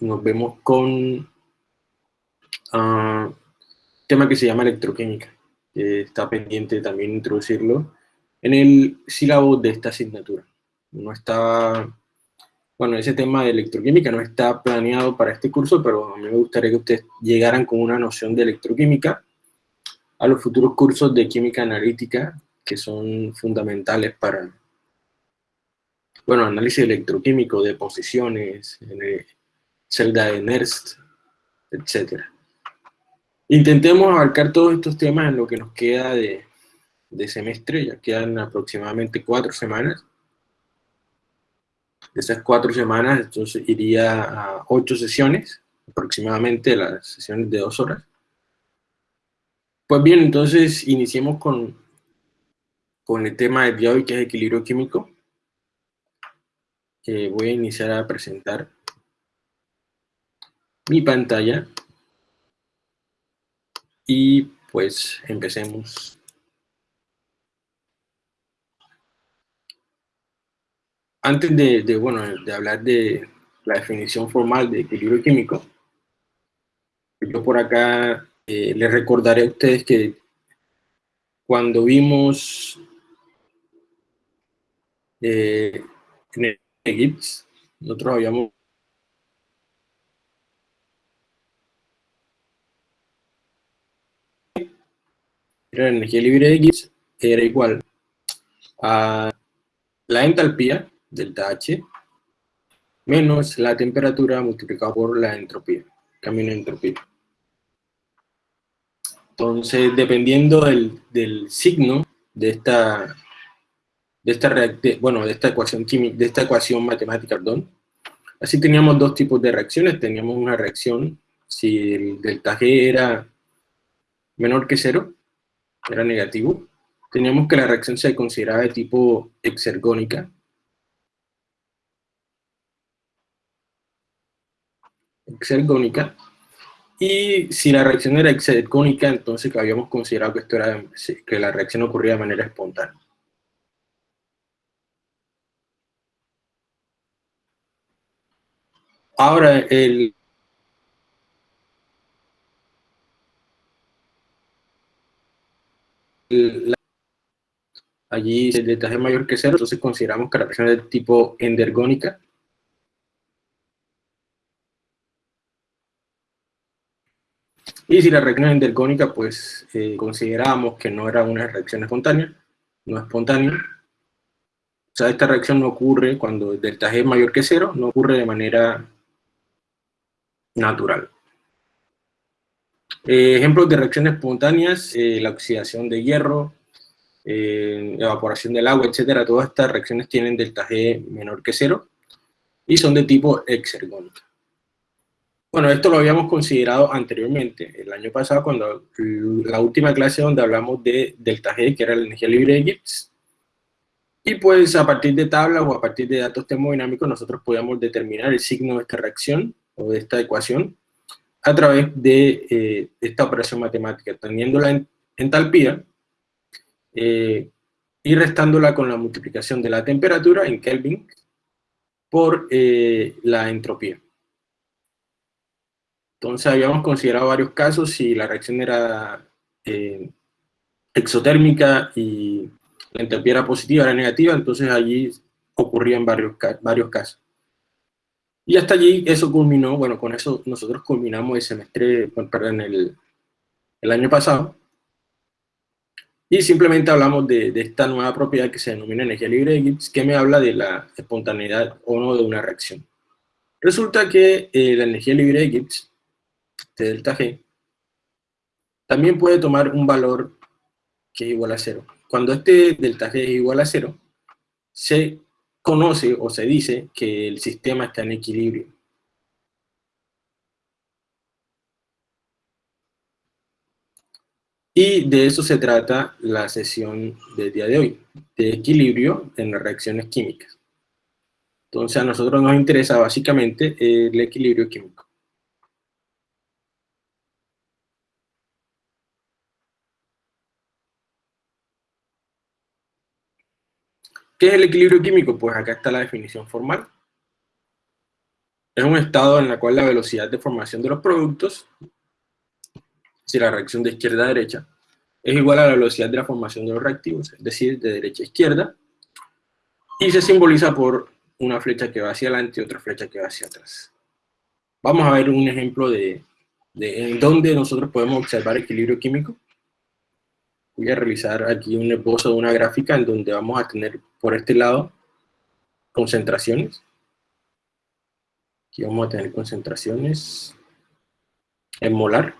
nos, vemos con uh, tema que se llama electroquímica, que está pendiente también introducirlo en el sílabo de esta asignatura. No está, bueno, ese tema de electroquímica no está planeado para este curso, pero a mí me gustaría que ustedes llegaran con una noción de electroquímica a los futuros cursos de química analítica, que son fundamentales para, bueno, análisis electroquímico de posiciones, celda de Nernst, etc. Intentemos abarcar todos estos temas en lo que nos queda de, de semestre, ya quedan aproximadamente cuatro semanas. De esas cuatro semanas, entonces iría a ocho sesiones, aproximadamente las sesiones de dos horas. Pues bien, entonces iniciemos con, con el tema de día hoy, que es equilibrio químico. Eh, voy a iniciar a presentar mi pantalla. Y pues empecemos antes de, bueno, de hablar de la definición formal de equilibrio químico, yo por acá eh, les recordaré a ustedes que cuando vimos eh, en el nosotros habíamos la energía libre de Gibbs era igual a la entalpía delta H, menos la temperatura multiplicado por la entropía, cambio en entropía. Entonces, dependiendo del, del signo de esta, de esta, bueno, de esta ecuación química, de esta ecuación matemática, perdón, así teníamos dos tipos de reacciones. Teníamos una reacción, si el delta G era menor que cero, era negativo, teníamos que la reacción se consideraba de tipo exergónica, exergónica. Y si la reacción era exergónica, entonces habíamos considerado que, esto era, que la reacción ocurría de manera espontánea. Ahora, el, allí el detalle mayor que cero, entonces consideramos que la reacción es de tipo endergónica, Y si la reacción es endergónica, pues eh, consideramos que no era una reacción espontánea, no espontánea. O sea, esta reacción no ocurre cuando el delta G es mayor que cero, no ocurre de manera natural. Eh, ejemplos de reacciones espontáneas, eh, la oxidación de hierro, evaporación del agua, etcétera. Todas estas reacciones tienen delta G menor que cero y son de tipo exergónica. Bueno, esto lo habíamos considerado anteriormente, el año pasado, cuando la última clase donde hablamos de delta G, que era la energía libre de Gibbs. Y pues a partir de tablas o a partir de datos termodinámicos nosotros podíamos determinar el signo de esta reacción o de esta ecuación a través de eh, esta operación matemática, teniendo la entalpía eh, y restándola con la multiplicación de la temperatura en Kelvin por eh, la entropía. Entonces habíamos considerado varios casos si la reacción era eh, exotérmica y la entropía era positiva, era negativa, entonces allí ocurrían varios, varios casos. Y hasta allí eso culminó, bueno, con eso nosotros culminamos el semestre, perdón, el, el año pasado. Y simplemente hablamos de, de, esta nueva propiedad que se denomina energía libre de Gibbs, que me habla de la espontaneidad o no de una reacción. Resulta que eh, la energía libre de Gibbs de delta G, también puede tomar un valor que es igual a cero. Cuando este delta G es igual a cero, se conoce o se dice que el sistema está en equilibrio. Y de eso se trata la sesión del día de hoy, de equilibrio en las reacciones químicas. Entonces a nosotros nos interesa básicamente el equilibrio químico. ¿Qué es el equilibrio químico? Pues acá está la definición formal. es un estado en el cual la velocidad de formación de los productos, si la reacción de izquierda a derecha, es igual a la velocidad de la formación de los reactivos, es decir, de derecha a izquierda, y se simboliza por una flecha que va hacia adelante y otra flecha que va hacia atrás. Vamos a ver un ejemplo de, de en dónde nosotros podemos observar equilibrio químico. Voy a realizar aquí un esbozo de una gráfica en donde vamos a tener por este lado concentraciones. Aquí vamos a tener concentraciones en molar.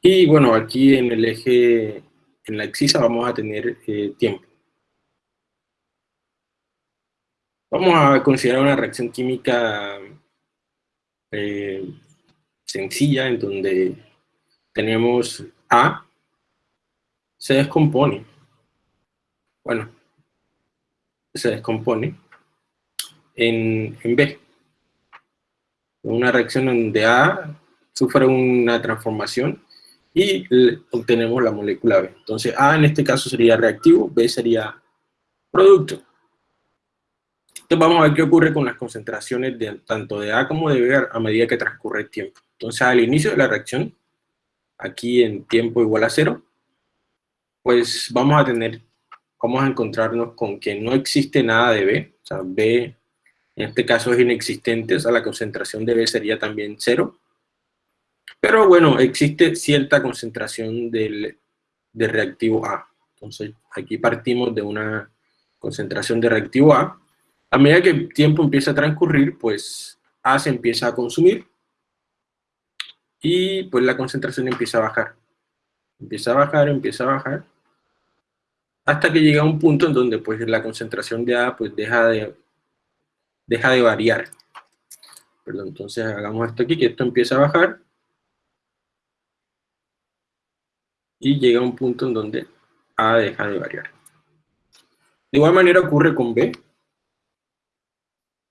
Y bueno, aquí en el eje, en la excisa vamos a tener eh, tiempo. Vamos a considerar una reacción química eh, sencilla en donde tenemos A, se descompone. Bueno, se descompone en, en B. Una reacción donde A sufre una transformación y obtenemos la molécula B. Entonces A en este caso sería reactivo, B sería producto. Entonces vamos a ver qué ocurre con las concentraciones de, tanto de A como de B a medida que transcurre el tiempo. Entonces al inicio de la reacción, aquí en tiempo igual a cero, pues vamos a tener, vamos a encontrarnos con que no existe nada de B, o sea, B en este caso es inexistente, o sea, la concentración de B sería también cero. Pero bueno, existe cierta concentración del, de reactivo A. Entonces aquí partimos de una concentración de reactivo A, a medida que el tiempo empieza a transcurrir, pues A se empieza a consumir y pues la concentración empieza a bajar. Empieza a bajar, empieza a bajar, hasta que llega a un punto en donde pues la concentración de A pues deja de, deja de variar. Perdón, entonces hagamos esto aquí, que esto empieza a bajar, y llega a un punto en donde A deja de variar. De igual manera ocurre con B,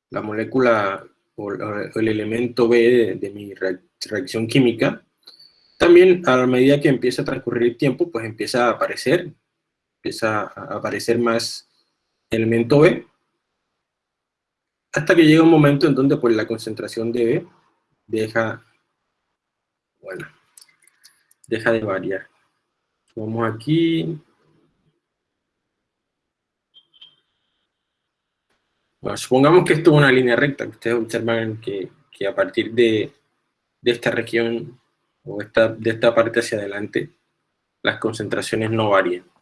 la molécula o el elemento B de, mi reacción química, también a medida que empieza a transcurrir el tiempo, pues empieza a aparecer, empieza a aparecer más elemento B, hasta que llega un momento en donde pues la concentración de B deja, bueno, deja de variar. Vamos aquí, Bueno, supongamos que esto es una línea recta, que ustedes observan que, a partir de, esta región o esta, de esta parte hacia adelante, las concentraciones no varían.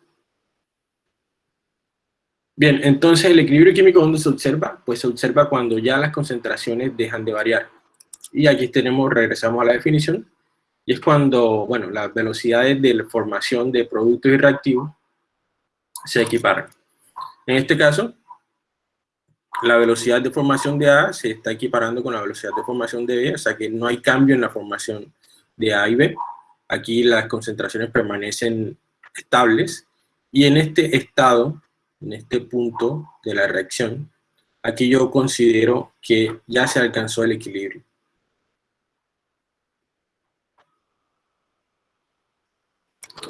Bien, entonces el equilibrio químico ¿dónde se observa? Pues se observa cuando ya las concentraciones dejan de variar. Y aquí tenemos, regresamos a la definición, y es cuando, bueno, las velocidades de la formación de productos y reactivos se equiparan. En este caso, la velocidad de formación de A se está equiparando con la velocidad de formación de B, o sea que no hay cambio en la formación de A y B. Aquí las concentraciones permanecen estables y en este estado, en este punto de la reacción, aquí yo considero que ya se alcanzó el equilibrio.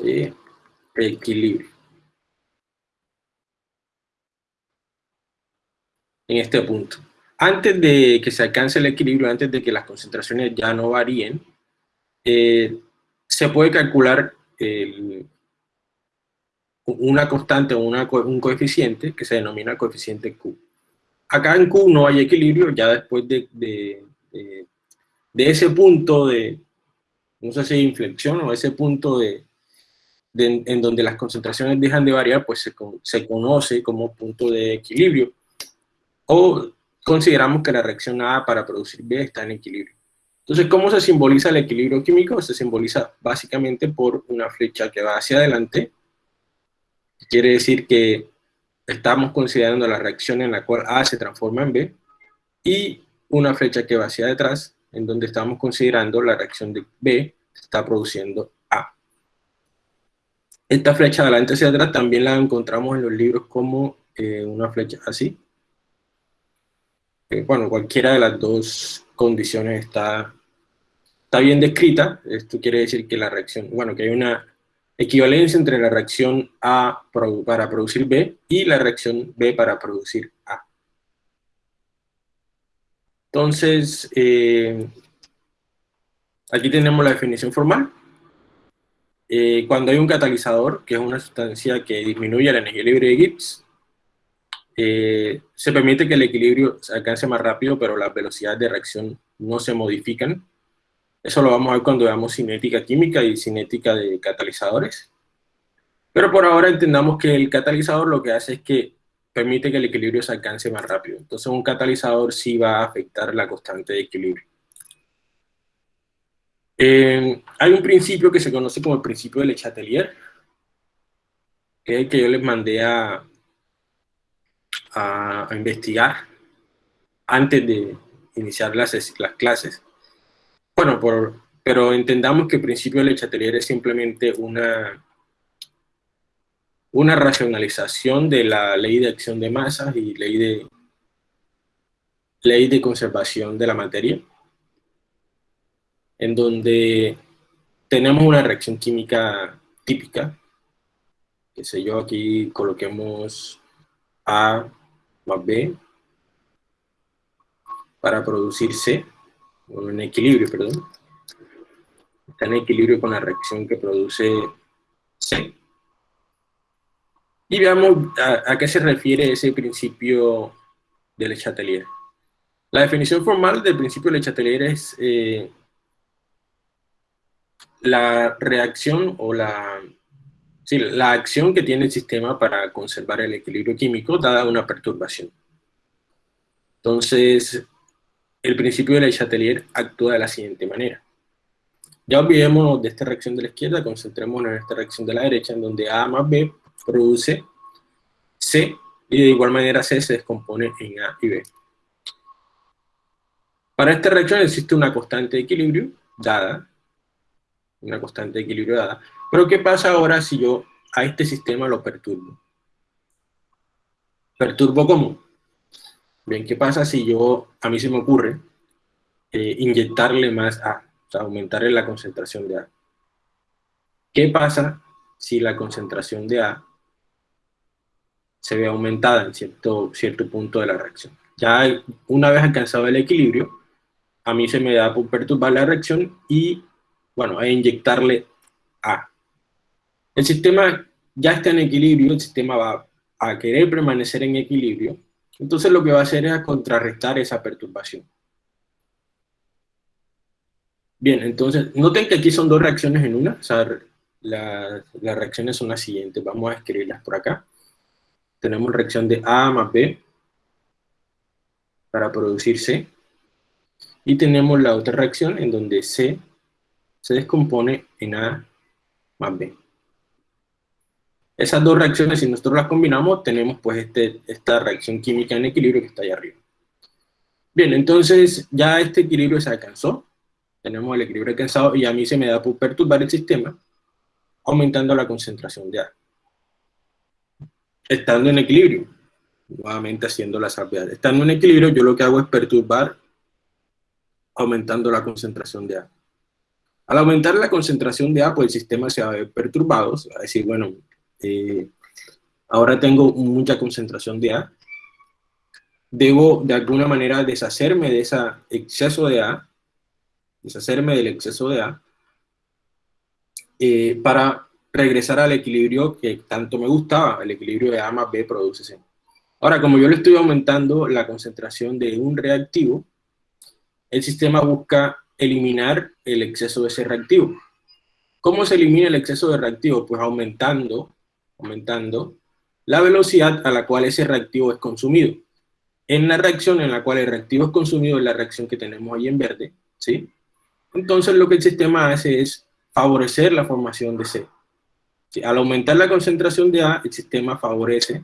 Eh, equilibrio. en este punto. Antes de que se alcance el equilibrio, antes de que las concentraciones ya no varíen, eh, se puede calcular una constante o un coeficiente que se denomina coeficiente Q. Acá en Q no hay equilibrio, ya después de, de, ese punto de, no sé si inflexión o ese punto de, en donde las concentraciones dejan de variar, pues se, se conoce como punto de equilibrio o consideramos que la reacción A para producir B está en equilibrio. Entonces, ¿cómo se simboliza el equilibrio químico? Se simboliza básicamente por una flecha que va hacia adelante, quiere decir que estamos considerando la reacción en la cual A se transforma en B, y una flecha que va hacia detrás, en donde estamos considerando la reacción de B está produciendo A. Esta flecha de adelante hacia atrás también la encontramos en los libros como eh, una flecha así, bueno, cualquiera de las dos condiciones está, está bien descrita. Esto quiere decir que la reacción, bueno, que hay una equivalencia entre la reacción A para producir B y la reacción B para producir A. Entonces, eh, aquí tenemos la definición formal. Eh, cuando hay un catalizador, que es una sustancia que disminuye la energía libre de Gibbs, eh, se permite que el equilibrio se alcance más rápido, pero las velocidades de reacción no se modifican. Eso lo vamos a ver cuando veamos cinética química y cinética de catalizadores. Pero por ahora entendamos que el catalizador lo que hace es que permite que el equilibrio se alcance más rápido. Entonces un catalizador sí va a afectar la constante de equilibrio. Eh, hay un principio que se conoce como el principio de Le Chatelier, que es el yo les mandé a, a, investigar antes de iniciar las, las clases. Bueno, por, pero entendamos que el principio de Le Chatelier es simplemente una, una racionalización de la ley de acción de masas y ley de, ley de conservación de la materia en donde tenemos una reacción química típica, que sé yo, aquí coloquemos A más B para producir C, en equilibrio, perdón. Está en equilibrio con la reacción que produce C. Y veamos a, qué se refiere ese principio de Le Chatelier. La definición formal del principio de Le Chatelier es eh, la reacción o la, sí, la acción que tiene el sistema para conservar el equilibrio químico dada una perturbación. Entonces, el principio de la Chatelier actúa de la siguiente manera. Ya olvidemos de esta reacción de la izquierda, concentrémonos en esta reacción de la derecha, en donde A más B produce C, y de igual manera C se descompone en A y B. Para esta reacción existe una constante de equilibrio dada una constante de equilibrio dada. Pero ¿qué pasa ahora si yo a este sistema lo perturbo? ¿Perturbo cómo? Bien, ¿qué pasa si yo, a mí se me ocurre, eh, inyectarle más A, o sea, aumentarle la concentración de A? ¿Qué pasa si la concentración de A se ve aumentada en cierto, cierto punto de la reacción? Ya una vez alcanzado el equilibrio, a mí se me da por perturbar la reacción y bueno, a inyectarle A. El sistema ya está en equilibrio, el sistema va a querer permanecer en equilibrio, entonces lo que va a hacer es contrarrestar esa perturbación. Bien, entonces, noten que aquí son dos reacciones en una, o sea, las reacciones son las siguientes, vamos a escribirlas por acá. Tenemos reacción de A más B para producir C, y tenemos la otra reacción en donde C se descompone en A más B. Esas dos reacciones, si nosotros las combinamos, tenemos pues este, esta reacción química en equilibrio que está ahí arriba. Bien, entonces ya este equilibrio se alcanzó, tenemos el equilibrio alcanzado y a mí se me da por perturbar el sistema, aumentando la concentración de A. Estando en equilibrio, nuevamente haciendo la salvedad. Estando en equilibrio, yo lo que hago es perturbar, aumentando la concentración de A. Al aumentar la concentración de A, pues el sistema se va a ver perturbado, se va a decir, bueno, eh, ahora tengo mucha concentración de A, debo de alguna manera deshacerme de ese exceso de A, deshacerme del exceso de A, eh, para regresar al equilibrio que tanto me gustaba, el equilibrio de A más B produce C. Ahora, como yo le estoy aumentando la concentración de un reactivo, el sistema busca eliminar el exceso de ese reactivo. ¿Cómo se elimina el exceso de reactivo? Pues aumentando, aumentando la velocidad a la cual ese reactivo es consumido. En la reacción en la cual el reactivo es consumido, es la reacción que tenemos ahí en verde, ¿sí? Entonces lo que el sistema hace es favorecer la formación de C. Al aumentar la concentración de A, el sistema favorece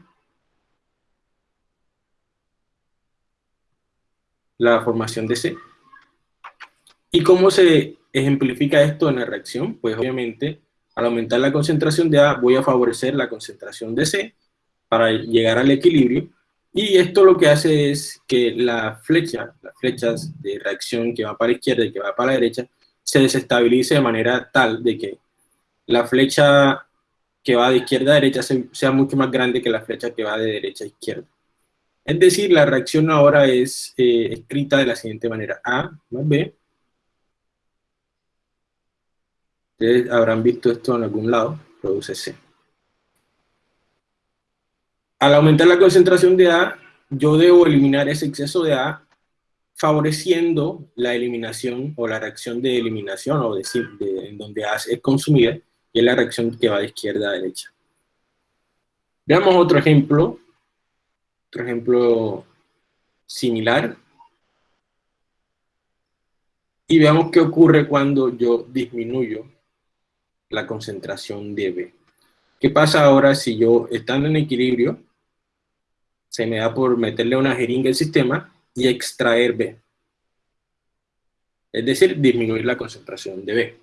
la formación de C. ¿Y cómo se ejemplifica esto en la reacción? Pues obviamente, al aumentar la concentración de A, voy a favorecer la concentración de C para llegar al equilibrio. Y esto lo que hace es que la flecha, las flechas de reacción que va para la izquierda y que va para la derecha, se desestabilice de manera tal de que la flecha que va de izquierda a derecha sea mucho más grande que la flecha que va de derecha a izquierda. Es decir, la reacción ahora es eh, escrita de la siguiente manera. A más B. Ustedes habrán visto esto en algún lado. Produce C. Al aumentar la concentración de A, yo debo eliminar ese exceso de A favoreciendo la eliminación o la reacción de eliminación o de, en donde A es consumida, y es la reacción que va de izquierda a derecha. Veamos otro ejemplo, otro ejemplo similar, y veamos qué ocurre cuando yo disminuyo la concentración de B. ¿Qué pasa ahora si yo, estando en equilibrio, se me da por meterle una jeringa al sistema y extraer B. Es decir, disminuir la concentración de B.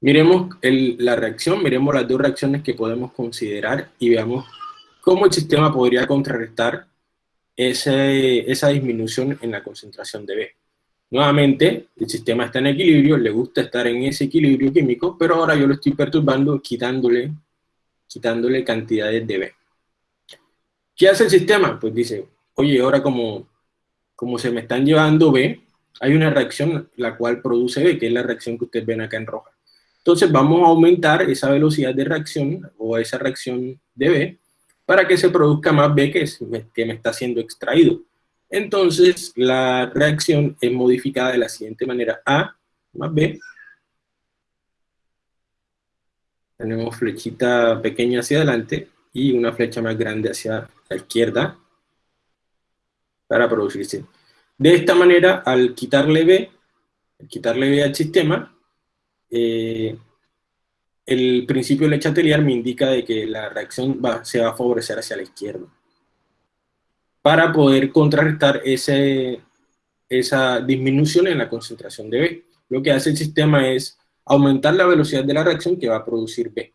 Miremos la reacción, miremos las dos reacciones que podemos considerar y veamos cómo el sistema podría contrarrestar esa disminución en la concentración de B. Nuevamente, el sistema está en equilibrio, le gusta estar en ese equilibrio químico, pero ahora yo lo estoy perturbando quitándole, quitándole cantidades de B. ¿Qué hace el sistema? Pues dice, oye, ahora como, como se me están llevando B, hay una reacción la cual produce B, que es la reacción que ustedes ven acá en roja. Entonces vamos a aumentar esa velocidad de reacción, o esa reacción de B, para que se produzca más B que, que me está siendo extraído. Entonces la reacción es modificada de la siguiente manera, A más B, tenemos flechita pequeña hacia adelante y una flecha más grande hacia la izquierda, para producirse. De esta manera, al quitarle B, quitarle B al sistema, eh, el principio de Chatelier me indica de que la reacción se va a favorecer hacia la izquierda. Para poder contrarrestar esa disminución en la concentración de B. Lo que hace el sistema es aumentar la velocidad de la reacción que va a producir B.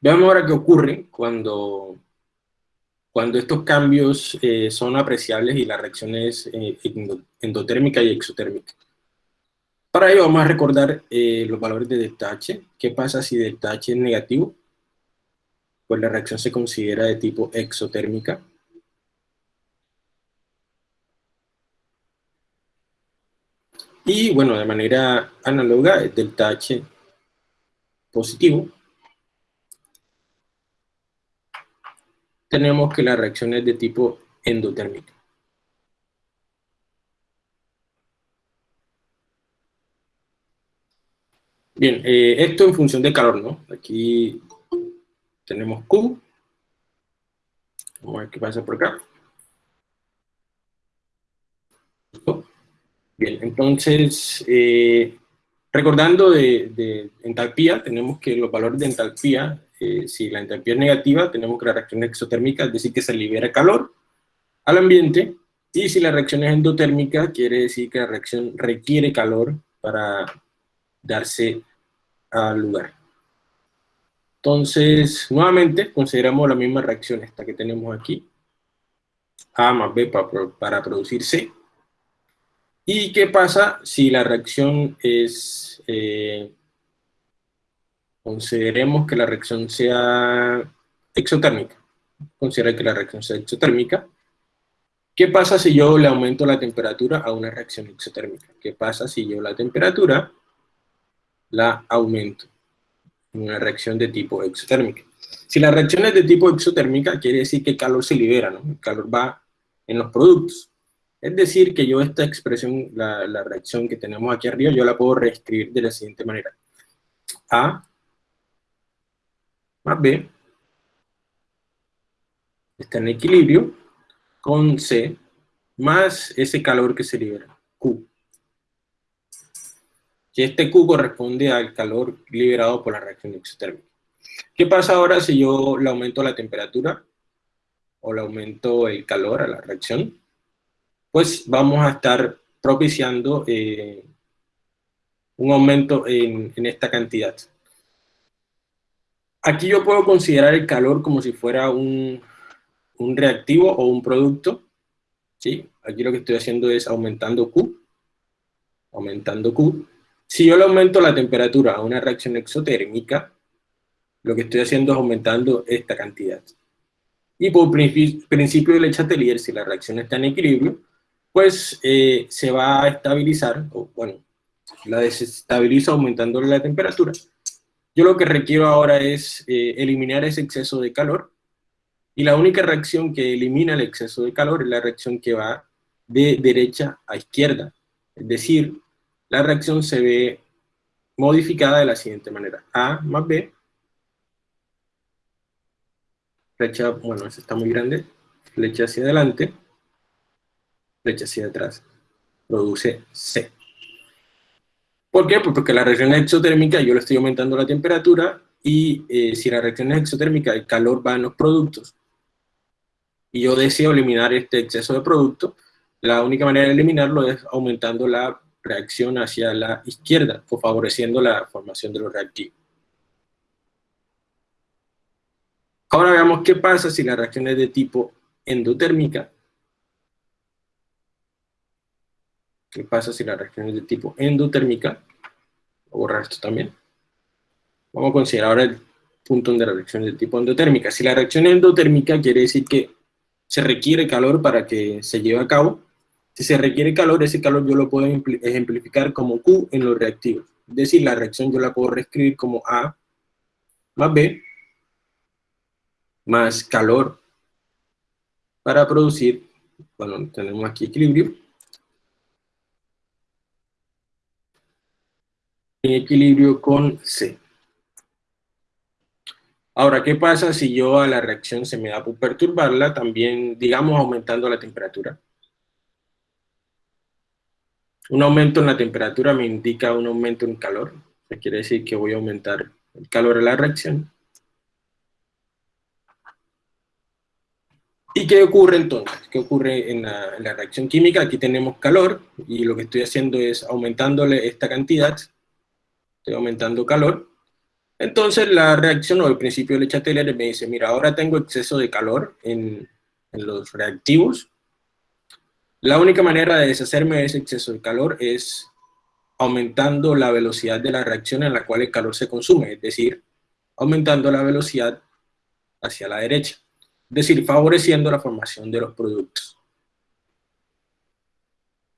Veamos ahora qué ocurre cuando cuando estos cambios eh, son apreciables y la reacción es eh, endotérmica y exotérmica. Para ello vamos a recordar eh, los valores de delta H. ¿Qué pasa si delta H es negativo? Pues la reacción se considera de tipo exotérmica. Y bueno, de manera análoga, delta H positivo tenemos que la reacción es de tipo endotérmica. Bien, eh, esto en función de calor, ¿no? Aquí tenemos Q. Vamos a ver qué pasa por acá. Bien, entonces, eh, recordando de, de entalpía, tenemos que los valores de entalpía eh, si la entropía es negativa, tenemos que la reacción exotérmica, es decir, que se libera calor al ambiente, y si la reacción es endotérmica, quiere decir que la reacción requiere calor para darse al lugar. Entonces, nuevamente, consideramos la misma reacción esta que tenemos aquí, A más B para, producir C. ¿Y qué pasa si la reacción es eh, Consideremos que la reacción sea exotérmica. Considera que la reacción sea exotérmica. ¿Qué pasa si yo le aumento la temperatura a una reacción exotérmica? ¿Qué pasa si yo la temperatura la aumento en una reacción de tipo exotérmica? Si la reacción es de tipo exotérmica, quiere decir que el calor se libera. El calor va en los productos. Es decir, que yo esta expresión, la, la reacción que tenemos aquí arriba, yo la puedo reescribir de la siguiente manera. A más B está en equilibrio con C más ese calor que se libera, Q. Y este Q corresponde al calor liberado por la reacción exotérmica. ¿Qué pasa ahora si yo le aumento la temperatura o le aumento el calor a la reacción? Pues vamos a estar propiciando eh, un aumento en esta cantidad. Aquí yo puedo considerar el calor como si fuera un, reactivo o un producto. ¿sí? Aquí lo que estoy haciendo es aumentando Q. Aumentando Q. Si yo le aumento la temperatura a una reacción exotérmica, lo que estoy haciendo es aumentando esta cantidad. Y por principio de Le Chatelier, si la reacción está en equilibrio, pues eh, se va a estabilizar, o bueno, la desestabiliza aumentando la temperatura. Yo lo que requiero ahora es eh, eliminar ese exceso de calor, y la única reacción que elimina el exceso de calor es la reacción que va de derecha a izquierda. Es decir, la reacción se ve modificada de la siguiente manera. A más B, flecha, bueno, ese está muy grande, flecha hacia adelante, flecha hacia atrás, produce C. ¿Por qué? Pues porque la reacción exotérmica yo le estoy aumentando la temperatura y eh, si la reacción es exotérmica el calor va en los productos y yo deseo eliminar este exceso de producto, la única manera de eliminarlo es aumentando la reacción hacia la izquierda favoreciendo la formación de los reactivos. Ahora veamos qué pasa si la reacción es de tipo endotérmica. ¿Qué pasa si la reacción es de tipo endotérmica? Voy a borrar esto también. Vamos a considerar ahora el punto donde la reacción es de tipo endotérmica. Si la reacción es endotérmica quiere decir que se requiere calor para que se lleve a cabo. Si se requiere calor, ese calor yo lo puedo ejemplificar como Q en los reactivos. Es decir, la reacción yo la puedo reescribir como A más B más calor para producir, bueno, tenemos aquí equilibrio, en equilibrio con C. Ahora, ¿qué pasa si yo a la reacción se me da por perturbarla, también, digamos, aumentando la temperatura? Un aumento en la temperatura me indica un aumento en calor, eso quiere decir que voy a aumentar el calor de la reacción. ¿Y qué ocurre entonces? ¿Qué ocurre en la, reacción química? Aquí tenemos calor, y lo que estoy haciendo es aumentándole esta cantidad, estoy aumentando calor, entonces la reacción o el principio de Chatelier me dice, mira, ahora tengo exceso de calor en los reactivos, la única manera de deshacerme de ese exceso de calor es aumentando la velocidad de la reacción en la cual el calor se consume, es decir, aumentando la velocidad hacia la derecha es decir, favoreciendo la formación de los productos.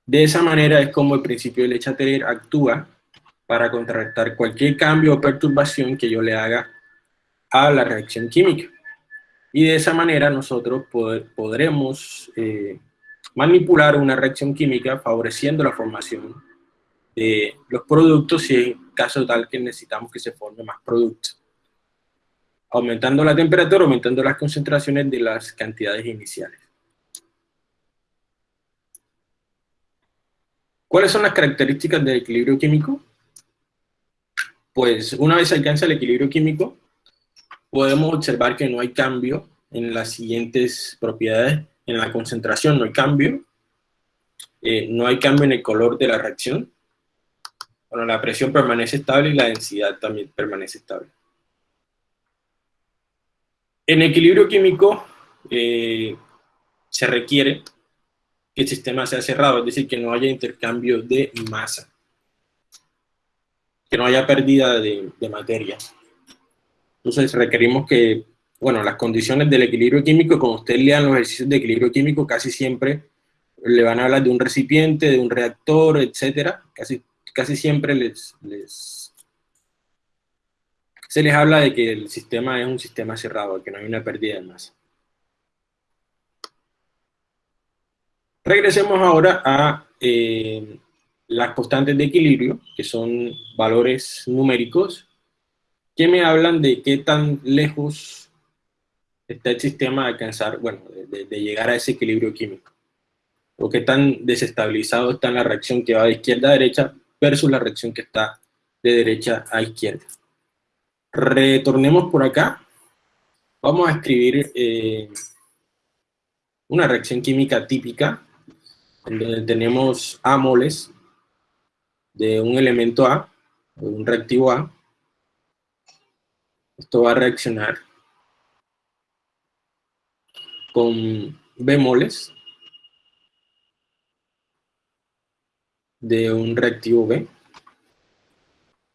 De esa manera es como el principio de Chatelier actúa para contrarrestar cualquier cambio o perturbación que yo le haga a la reacción química. Y de esa manera nosotros podremos eh, manipular una reacción química favoreciendo la formación de los productos si en caso tal que necesitamos que se forme más productos aumentando la temperatura, aumentando las concentraciones de las cantidades iniciales. ¿Cuáles son las características del equilibrio químico? Pues una vez alcanza el equilibrio químico, podemos observar que no hay cambio en las siguientes propiedades. En la concentración no hay cambio, eh, no hay cambio en el color de la reacción, bueno, la presión permanece estable y la densidad también permanece estable. En equilibrio químico eh, se requiere que el sistema sea cerrado, es decir, que no haya intercambio de masa, que no haya pérdida de, materia. Entonces requerimos que, bueno, las condiciones del equilibrio químico, como ustedes lean los ejercicios de equilibrio químico, casi siempre le van a hablar de un recipiente, de un reactor, etcétera, casi, casi siempre se les habla de que el sistema es un sistema cerrado, que no hay una pérdida de masa. Regresemos ahora a eh, las constantes de equilibrio, que son valores numéricos, que me hablan de qué tan lejos está el sistema de alcanzar, bueno, de, de llegar a ese equilibrio químico, o qué tan desestabilizado está la reacción que va de izquierda a derecha versus la reacción que está de derecha a izquierda. Retornemos por acá. Vamos a escribir eh, una reacción química típica, en donde tenemos A moles de un elemento A, de un reactivo A. Esto va a reaccionar con B moles de un reactivo B.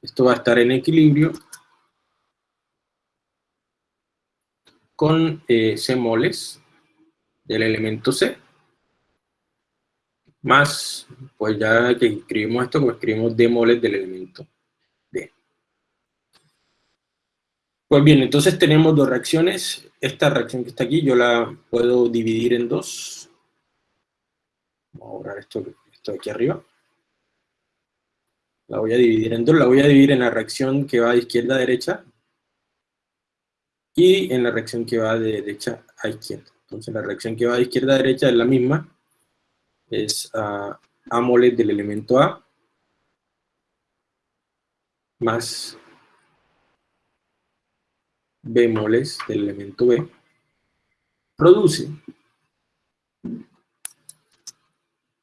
Esto va a estar en equilibrio con eh, C moles del elemento C, más, pues ya que escribimos esto, pues escribimos D moles del elemento D. Pues bien, entonces tenemos dos reacciones. Esta reacción que está aquí yo la puedo dividir en dos. Vamos a borrar esto, esto de aquí arriba. La voy a dividir en dos. La voy a dividir en la reacción que va de izquierda a derecha y en la reacción que va de derecha a izquierda. Entonces la reacción que va de izquierda a derecha es la misma, es a, moles del elemento A más B moles del elemento B, produce,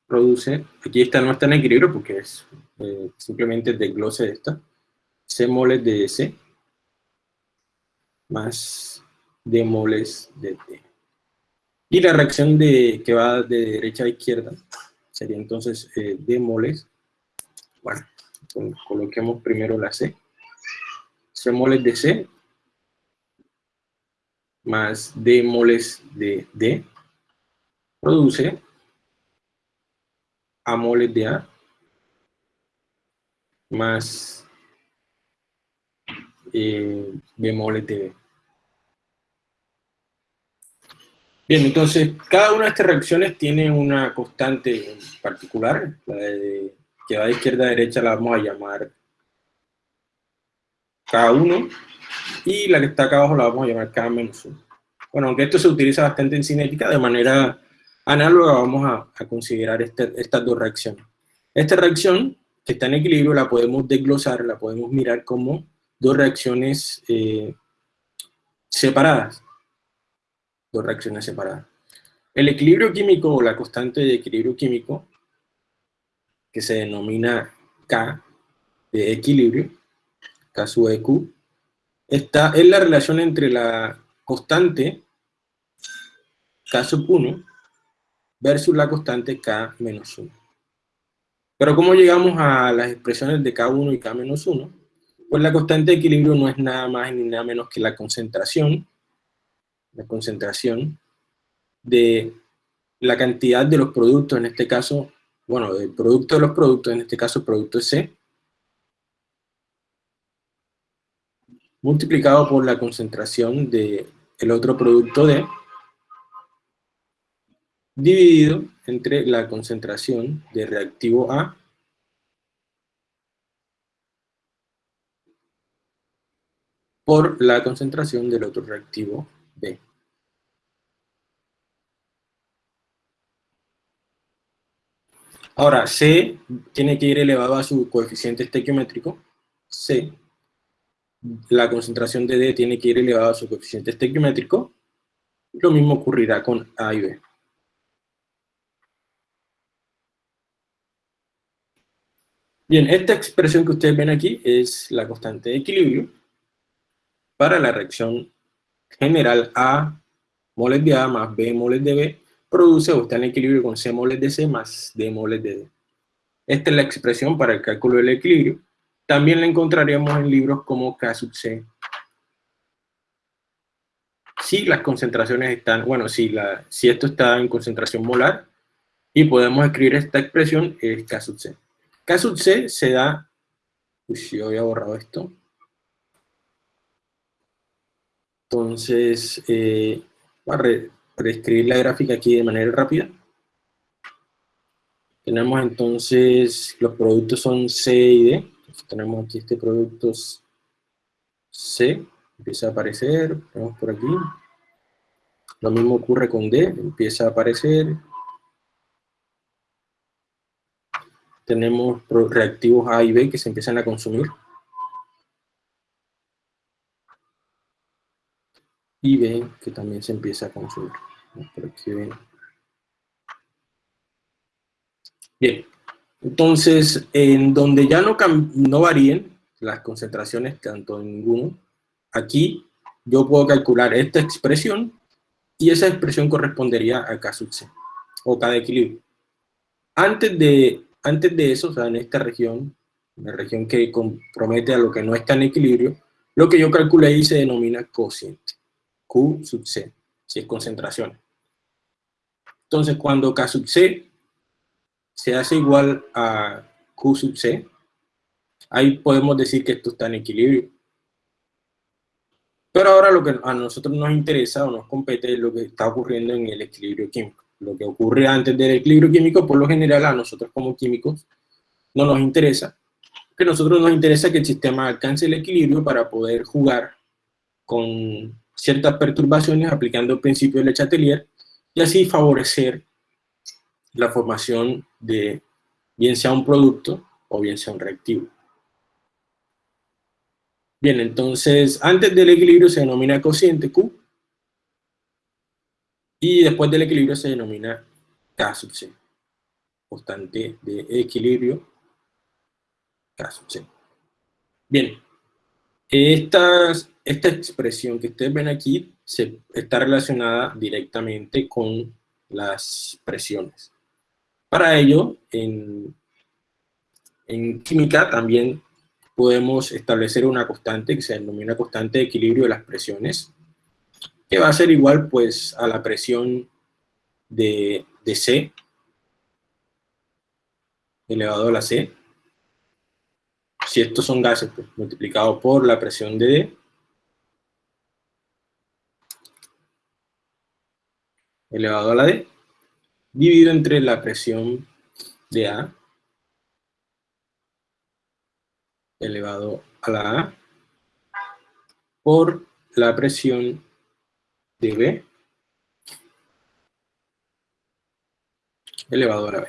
produce, aquí esta no está en equilibrio porque es eh, simplemente desglose de esta, C moles de C más D moles de D. Y la reacción de, que va de derecha a izquierda sería entonces eh, D moles. Bueno, coloquemos primero la C. C moles de C más D moles de D produce A moles de A más eh, B moles de B. Bien, entonces, cada una de estas reacciones tiene una constante particular, que va de izquierda a derecha la vamos a llamar K1, y la que está acá abajo la vamos a llamar K-1. Bueno, aunque esto se utiliza bastante en cinética, de manera análoga vamos a, considerar este, estas dos reacciones. Esta reacción, que está en equilibrio, la podemos desglosar, la podemos mirar como dos reacciones eh, separadas dos reacciones separadas. El equilibrio químico o la constante de equilibrio químico, que se denomina K de equilibrio, K sub EQ, está, es la relación entre la constante K sub 1 versus la constante K menos 1. Pero ¿cómo llegamos a las expresiones de K1 y K menos 1? Pues la constante de equilibrio no es nada más ni nada menos que la concentración la concentración de la cantidad de los productos, en este caso, bueno, del producto de los productos, en este caso producto C, multiplicado por la concentración del el otro producto D, dividido entre la concentración de reactivo A por la concentración del otro reactivo B. Ahora, C tiene que ir elevado a su coeficiente estequiométrico. C. La concentración de D tiene que ir elevado a su coeficiente estequiométrico. Lo mismo ocurrirá con A y B. Bien, esta expresión que ustedes ven aquí es la constante de equilibrio para la reacción general A moles de A más B moles de B produce o está en equilibrio con C moles de C más D moles de D. Esta es la expresión para el cálculo del equilibrio. También la encontraremos en libros como K sub C. Si las concentraciones están, bueno, si, la, si esto está en concentración molar, y podemos escribir esta expresión, es K sub C. K sub C se da, uy, yo había borrado esto, Entonces, eh, para reescribir la gráfica aquí de manera rápida. Tenemos entonces, los productos son C y D. tenemos aquí este producto C, empieza a aparecer, tenemos por aquí. Lo mismo ocurre con D, empieza a aparecer. Tenemos reactivos A y B que se empiezan a consumir. y B que también se empieza a consumir. Bien, entonces, en donde ya no, no varíen las concentraciones tanto en ninguno, aquí yo puedo calcular esta expresión y esa expresión correspondería a K sub C, o K de equilibrio. Antes de, antes de eso, o sea, en esta región, la región que compromete a lo que no está en equilibrio, lo que yo calculé y se denomina cociente Q sub C, si es concentración. Entonces, cuando K sub C se hace igual a Q sub C, ahí podemos decir que esto está en equilibrio. Pero ahora lo que a nosotros nos interesa o nos compete es lo que está ocurriendo en el equilibrio químico. Lo que ocurre antes del equilibrio químico, por lo general, a nosotros como químicos no nos interesa, que a nosotros nos interesa que el sistema alcance el equilibrio para poder jugar con ciertas perturbaciones aplicando el principio de Le Chatelier y así favorecer la formación de bien sea un producto o bien sea un reactivo. Bien, entonces, antes del equilibrio se denomina cociente Q, y después del equilibrio se denomina K sub C, constante de equilibrio K sub C. Bien, esta, expresión que ustedes ven aquí se, está relacionada directamente con las presiones. Para ello, en, química también podemos establecer una constante que se denomina constante de equilibrio de las presiones, que va a ser igual pues a la presión de, de C elevado a la C. Si estos son gases, pues multiplicado por la presión de D, elevado a la D, dividido entre la presión de A elevado a la A por la presión de B elevado a la B.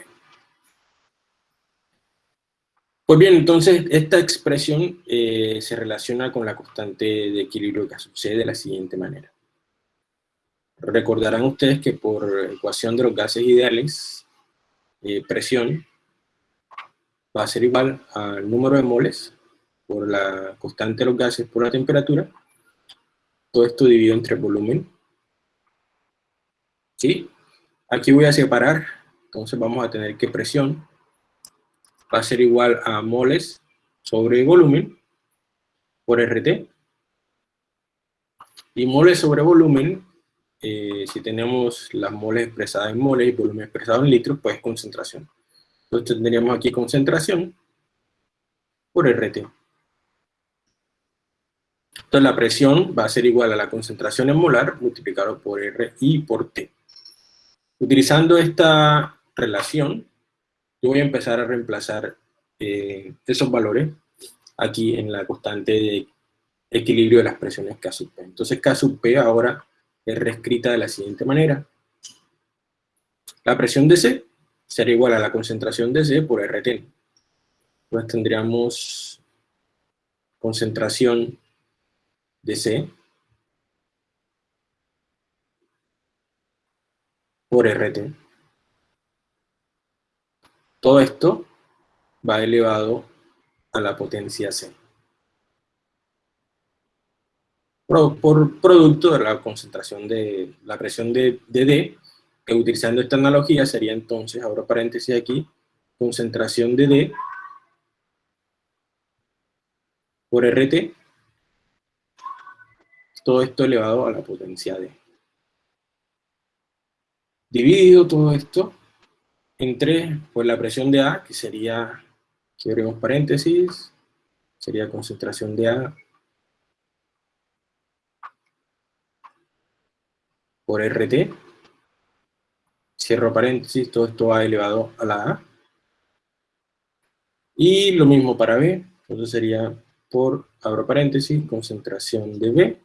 Pues bien, entonces esta expresión eh, se relaciona con la constante de equilibrio que sucede de la siguiente manera. Recordarán ustedes que por ecuación de los gases ideales, eh, presión va a ser igual al número de moles por la constante de los gases por la temperatura, todo esto dividido entre volumen. ¿Sí? Aquí voy a separar, entonces vamos a tener que presión va a ser igual a moles sobre volumen por RT. Y moles sobre volumen, eh, si tenemos las moles expresadas en moles y volumen expresado en litros, pues concentración. Entonces tendríamos aquí concentración por RT. Entonces la presión va a ser igual a la concentración en molar multiplicado por R y por T. Utilizando esta relación, yo voy a empezar a reemplazar eh, esos valores aquí en la constante de equilibrio de las presiones K sub P. Entonces K sub P ahora es reescrita de la siguiente manera. La presión de C será igual a la concentración de C por RT. Entonces tendríamos concentración de C por RT. Todo esto va elevado a la potencia C. Por, producto de la concentración de la presión de, D, que utilizando esta analogía sería entonces, abro paréntesis aquí, concentración de D por RT todo esto elevado a la potencia D. Dividido todo esto entre pues, la presión de A, que sería, abrimos paréntesis, sería concentración de A por RT, cierro paréntesis, todo esto va elevado a la A, y lo mismo para B, entonces sería por, abro paréntesis, concentración de B,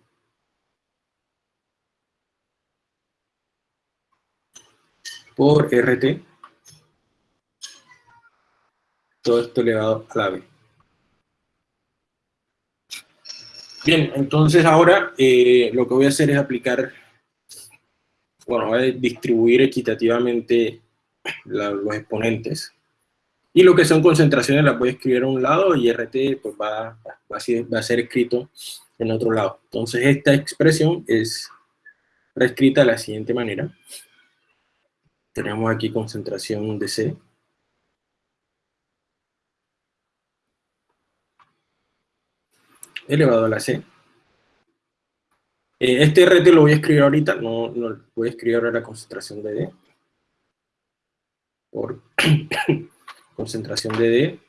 por RT, todo esto elevado a la B. Bien, entonces ahora eh, lo que voy a hacer es aplicar, bueno, a distribuir equitativamente los exponentes. Y lo que son concentraciones las voy a escribir a un lado y RT pues va, va a ser escrito en otro lado. Entonces esta expresión es reescrita de la siguiente manera. Tenemos aquí concentración de C. Elevado a la C. Eh, este RT lo voy a escribir ahorita, no, no voy a escribir ahora la concentración de D. Por concentración de D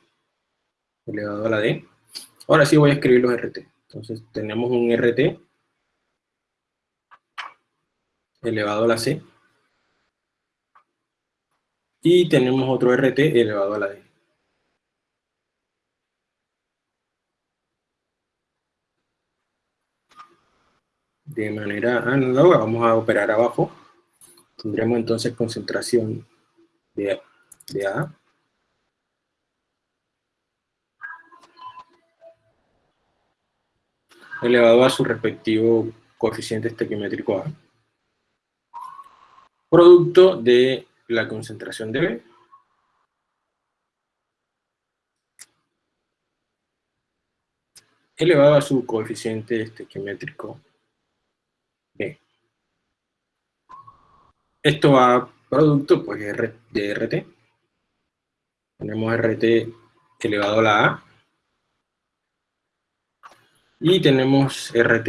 elevado a la D. Ahora sí voy a escribir los RT. Entonces tenemos un RT elevado a la C. Y tenemos otro RT elevado a la D. De manera análoga, vamos a operar abajo. Tendremos entonces concentración de, de A elevado a su respectivo coeficiente estequiométrico A. Producto de la concentración de B elevado a su coeficiente estequiométrico Esto va producto pues, de RT. Tenemos RT elevado a la A y tenemos RT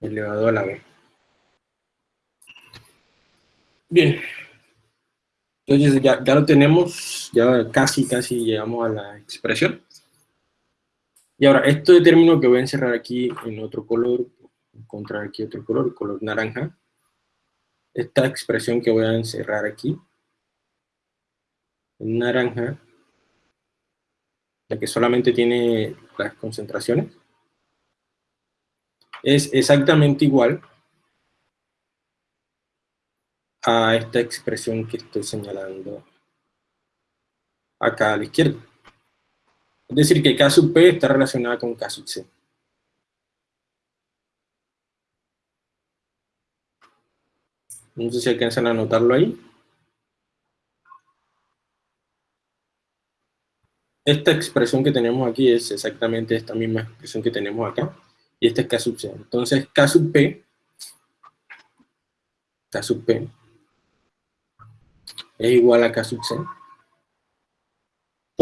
elevado a la B. Bien. Entonces ya, ya lo tenemos, ya casi, casi llegamos a la expresión. Y ahora, esto determino que voy a encerrar aquí en otro color, encontrar aquí otro color, color naranja. Esta expresión que voy a encerrar aquí, en naranja, que solamente tiene las concentraciones, es exactamente igual a esta expresión que estoy señalando acá a la izquierda. Es decir, que K sub P está relacionada con K sub C. No sé si alcanzan a notarlo ahí. esta expresión que tenemos aquí es exactamente esta misma expresión que tenemos acá, y esta es K sub C. Entonces, K sub P, K sub P, es igual a K sub C,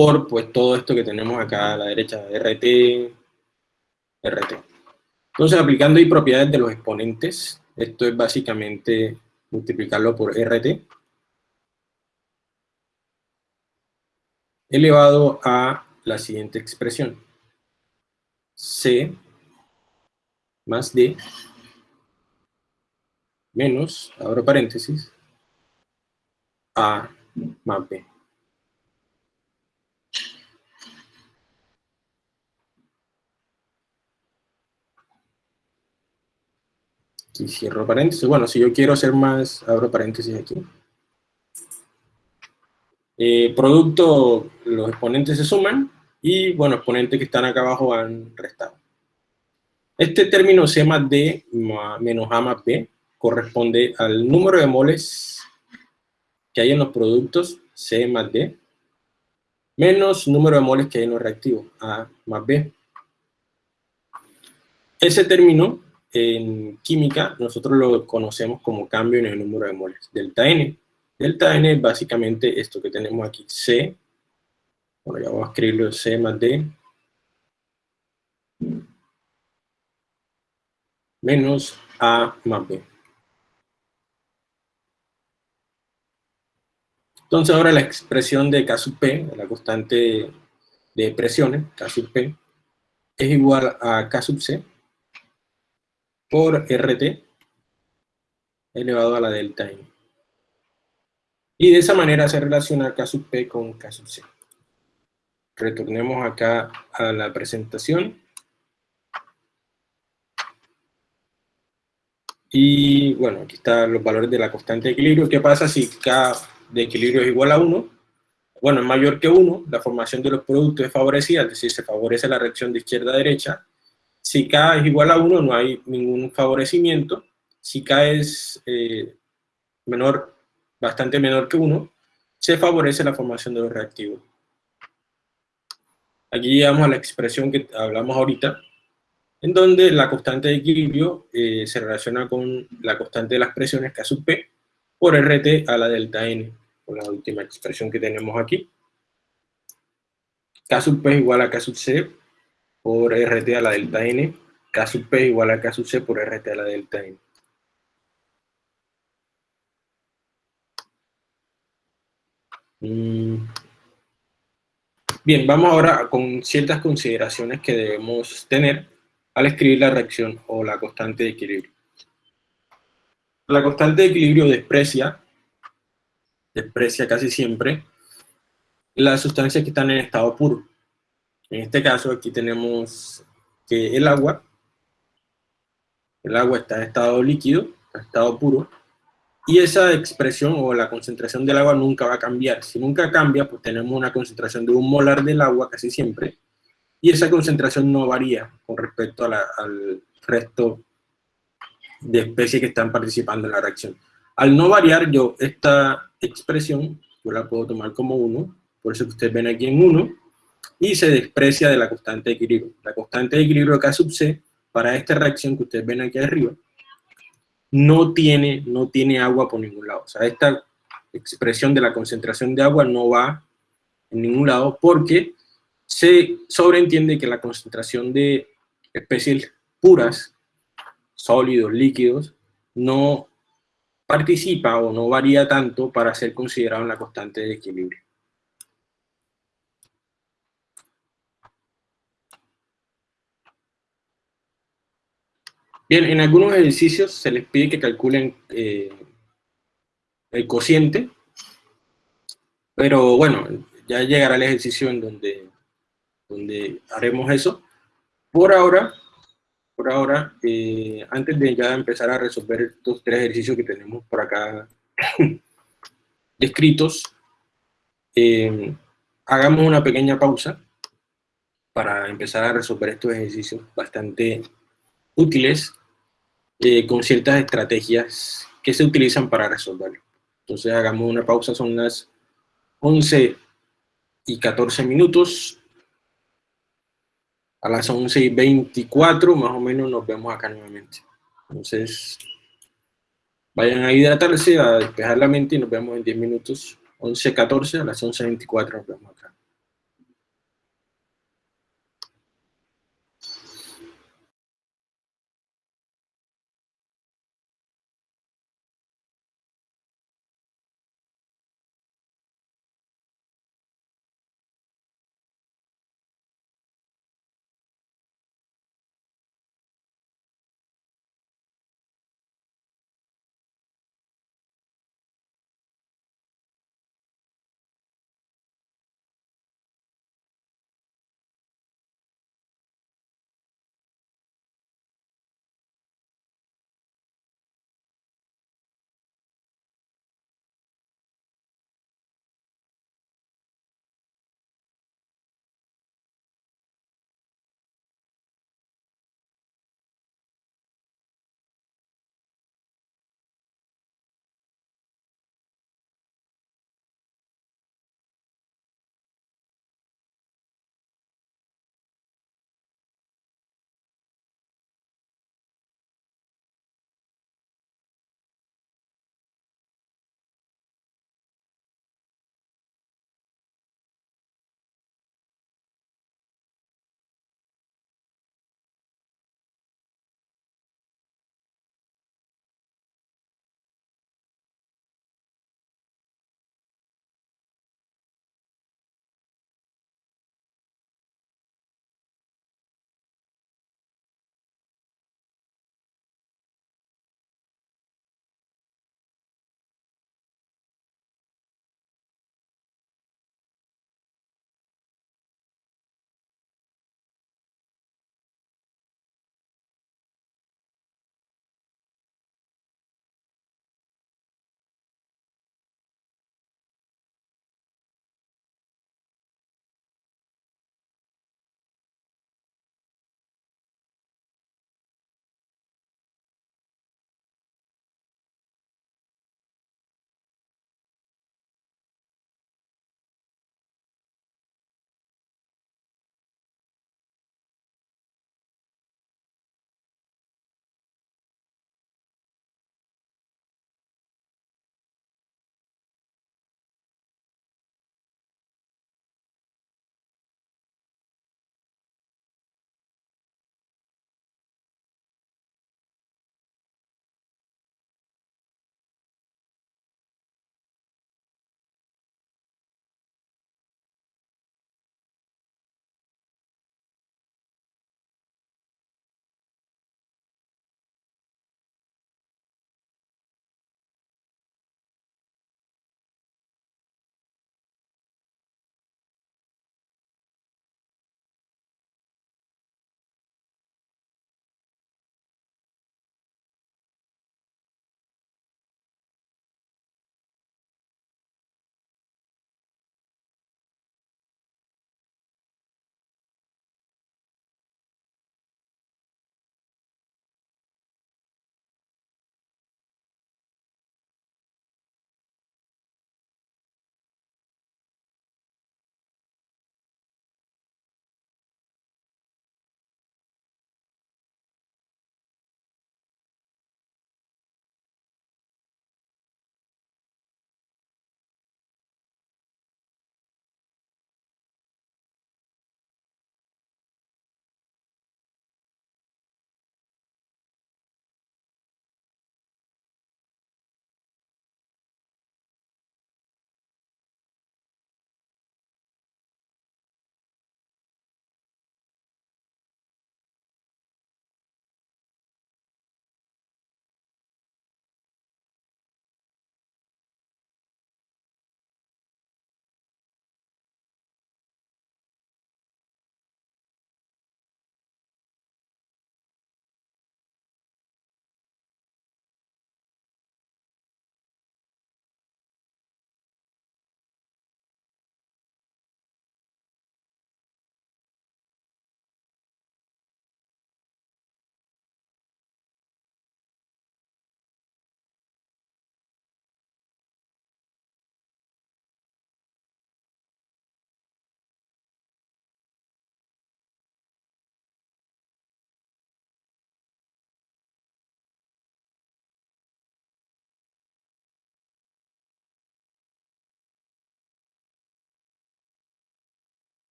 por pues todo esto que tenemos acá a la derecha, RT, RT. Entonces, aplicando ahí propiedades de los exponentes, esto es básicamente multiplicarlo por RT, elevado a la siguiente expresión. C más D menos, abro paréntesis, A más B. Y cierro paréntesis. Bueno, si yo quiero hacer más, abro paréntesis aquí. Eh, producto, los exponentes se suman y, bueno, exponentes que están acá abajo van restado. Este término C más D menos A más B corresponde al número de moles que hay en los productos C más D menos número de moles que hay en los reactivos A más B. Ese término en química nosotros lo conocemos como cambio en el número de moles, delta N. Delta N es básicamente esto que tenemos aquí, C, bueno, ya vamos a escribirlo C más D, menos A más B. Entonces ahora la expresión de K sub P, la constante de presiones, K sub P, es igual a K sub C por RT elevado a la delta N. Y de esa manera se relaciona K sub P con K sub C. Retornemos acá a la presentación. Y bueno, aquí están los valores de la constante de equilibrio. ¿Qué pasa si K de equilibrio es igual a 1? Bueno, es mayor que 1, la formación de los productos es favorecida, es decir, se favorece la reacción de izquierda a derecha. Si K es igual a 1, no hay ningún favorecimiento. Si K es eh, menor bastante menor que 1, se favorece la formación de los reactivos. Aquí llegamos a la expresión que hablamos ahorita, en donde la constante de equilibrio eh, se relaciona con la constante de las presiones K sub P por RT a la delta N, con la última expresión que tenemos aquí. K sub P es igual a K sub C por RT a la delta N, K sub P igual a K sub C por RT a la delta N. Mm. Bien, vamos ahora con ciertas consideraciones que debemos tener al escribir la reacción o la constante de equilibrio. La constante de equilibrio desprecia, desprecia casi siempre, las sustancias que están en estado puro. En este caso aquí tenemos que el agua, el agua está en estado líquido, en estado puro, y esa expresión o la concentración del agua nunca va a cambiar. Si nunca cambia, pues tenemos una concentración de un molar del agua casi siempre, y esa concentración no varía con respecto al resto de especies que están participando en la reacción. Al no variar, yo esta expresión, yo la puedo tomar como 1, por eso que ustedes ven aquí en 1, y se desprecia de la constante de equilibrio. La constante de equilibrio K sub C, para esta reacción que ustedes ven aquí arriba, no tiene, no tiene agua por ningún lado. O sea, esta expresión de la concentración de agua no va en ningún lado porque se sobreentiende que la concentración de especies puras, sólidos, líquidos, no participa o no varía tanto para ser considerado en la constante de equilibrio. Bien, en algunos ejercicios se les pide que calculen eh, el cociente, pero bueno, ya llegará el ejercicio en donde, donde haremos eso. Por ahora, por ahora, eh, antes de ya empezar a resolver estos tres ejercicios que tenemos por acá descritos, eh, hagamos una pequeña pausa para empezar a resolver estos ejercicios bastante útiles eh, con ciertas estrategias que se utilizan para resolverlo. Entonces hagamos una pausa, son las 11 y 14 minutos. A las 11 y 24 más o menos nos vemos acá nuevamente. Entonces, vayan a hidratarse, a despejar la mente y nos vemos en 10 minutos. 11, 14, a las 11 24 nos vemos acá.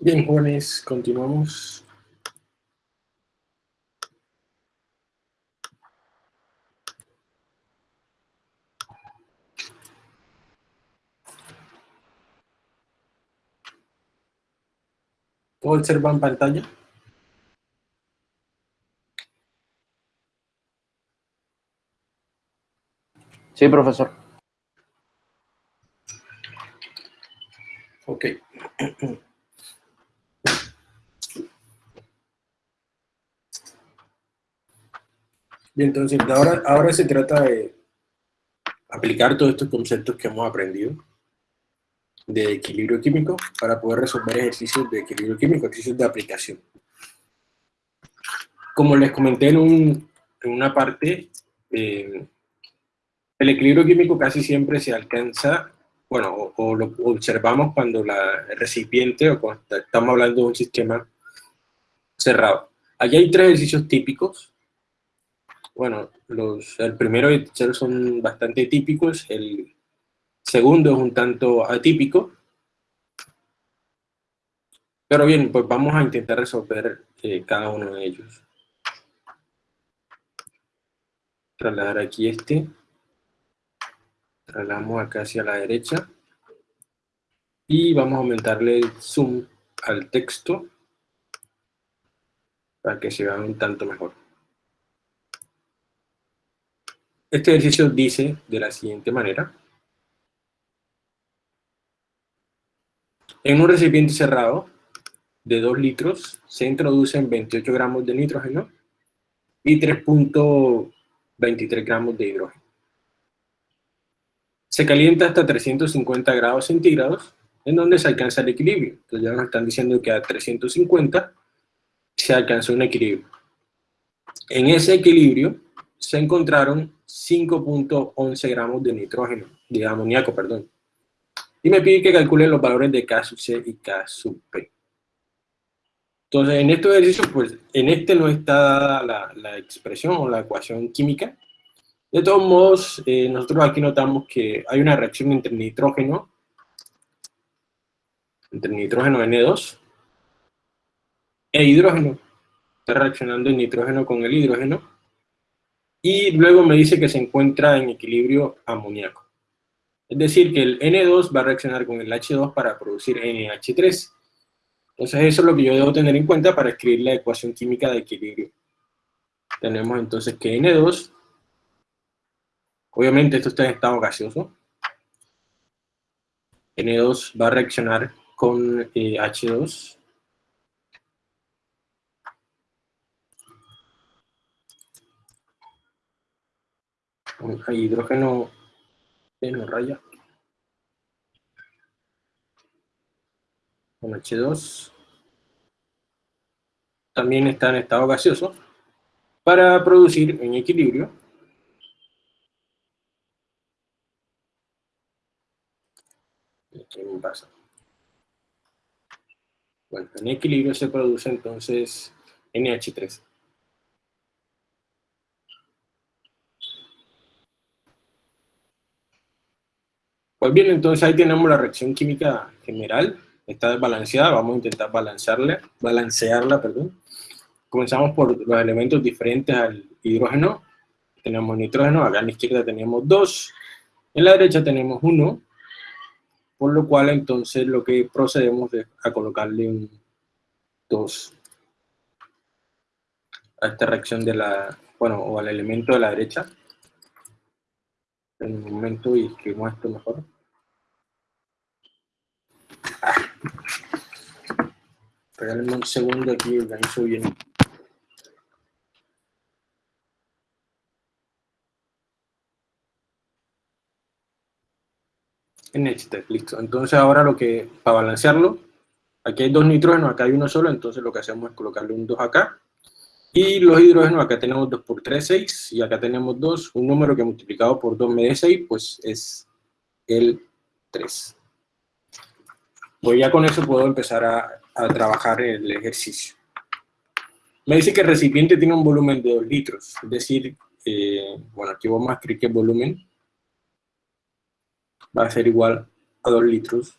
Bien, jóvenes, continuamos. ¿Puedo observar en pantalla? Sí, profesor. Ok. Bien, entonces ahora, ahora se trata de aplicar todos estos conceptos que hemos aprendido de equilibrio químico para poder resolver ejercicios de equilibrio químico, ejercicios de aplicación. Como les comenté en, un, en una parte, eh, el equilibrio químico casi siempre se alcanza, bueno, o, lo observamos cuando la, el recipiente, o cuando estamos hablando de un sistema cerrado. Aquí hay tres ejercicios típicos. Bueno, los, el primero y el tercero son bastante típicos, el segundo es un tanto atípico. Pero bien, pues vamos a intentar resolver eh, cada uno de ellos. Trasladar aquí este trasladamos acá hacia la derecha y vamos a aumentarle el zoom al texto para que se vea un tanto mejor. Este ejercicio dice de la siguiente manera. En un recipiente cerrado de 2 litros se introducen 28 gramos de nitrógeno y 3.23 gramos de hidrógeno. Se calienta hasta 350 grados centígrados, en donde se alcanza el equilibrio. Entonces ya nos están diciendo que a 350 se alcanzó un equilibrio. En ese equilibrio se encontraron 5.11 gramos de nitrógeno, de amoníaco, perdón. Y me pide que calcule los valores de K sub C y K sub P. Entonces, en este ejercicio, pues, en este no está dada la, la expresión o la ecuación química, de todos modos, eh, nosotros aquí notamos que hay una reacción entre nitrógeno, entre nitrógeno N2 e hidrógeno. Está reaccionando el nitrógeno con el hidrógeno. Y luego me dice que se encuentra en equilibrio amoníaco. Es decir, que el N2 va a reaccionar con el H2 para producir NH3. Entonces eso es lo que yo debo tener en cuenta para escribir la ecuación química de equilibrio. Tenemos entonces que N2 Obviamente esto está en estado gaseoso. N2 va a reaccionar con H2. Con hidrógeno en raya. Con H2. También está en estado gaseoso para producir en equilibrio ¿Qué pasa? Bueno, en equilibrio se produce entonces NH3. Pues bien, entonces ahí tenemos la reacción química general, está desbalanceada, vamos a intentar balancearla, balancearla, perdón. Comenzamos por los elementos diferentes al hidrógeno, tenemos nitrógeno, acá a la izquierda tenemos dos, en la derecha tenemos uno, por lo cual entonces lo que procedemos es a colocarle un 2 a esta reacción de la, bueno, o al elemento de la derecha. En un momento y escribimos esto mejor. Ah. Regálenme un segundo aquí, organizo bien. NH3, listo. Entonces ahora lo que, para balancearlo, aquí hay dos nitrógenos, acá hay uno solo, entonces lo que hacemos es colocarle un 2 acá. Y los hidrógenos, acá tenemos 2 por 3, 6, y acá tenemos 2, un número que multiplicado por 2 me dé 6, pues es el 3. Pues ya con eso puedo empezar a, a trabajar el ejercicio. Me dice que el recipiente tiene un volumen de 2 litros, es decir, eh, bueno, aquí vamos a escribir que volumen va a ser igual a 2 litros.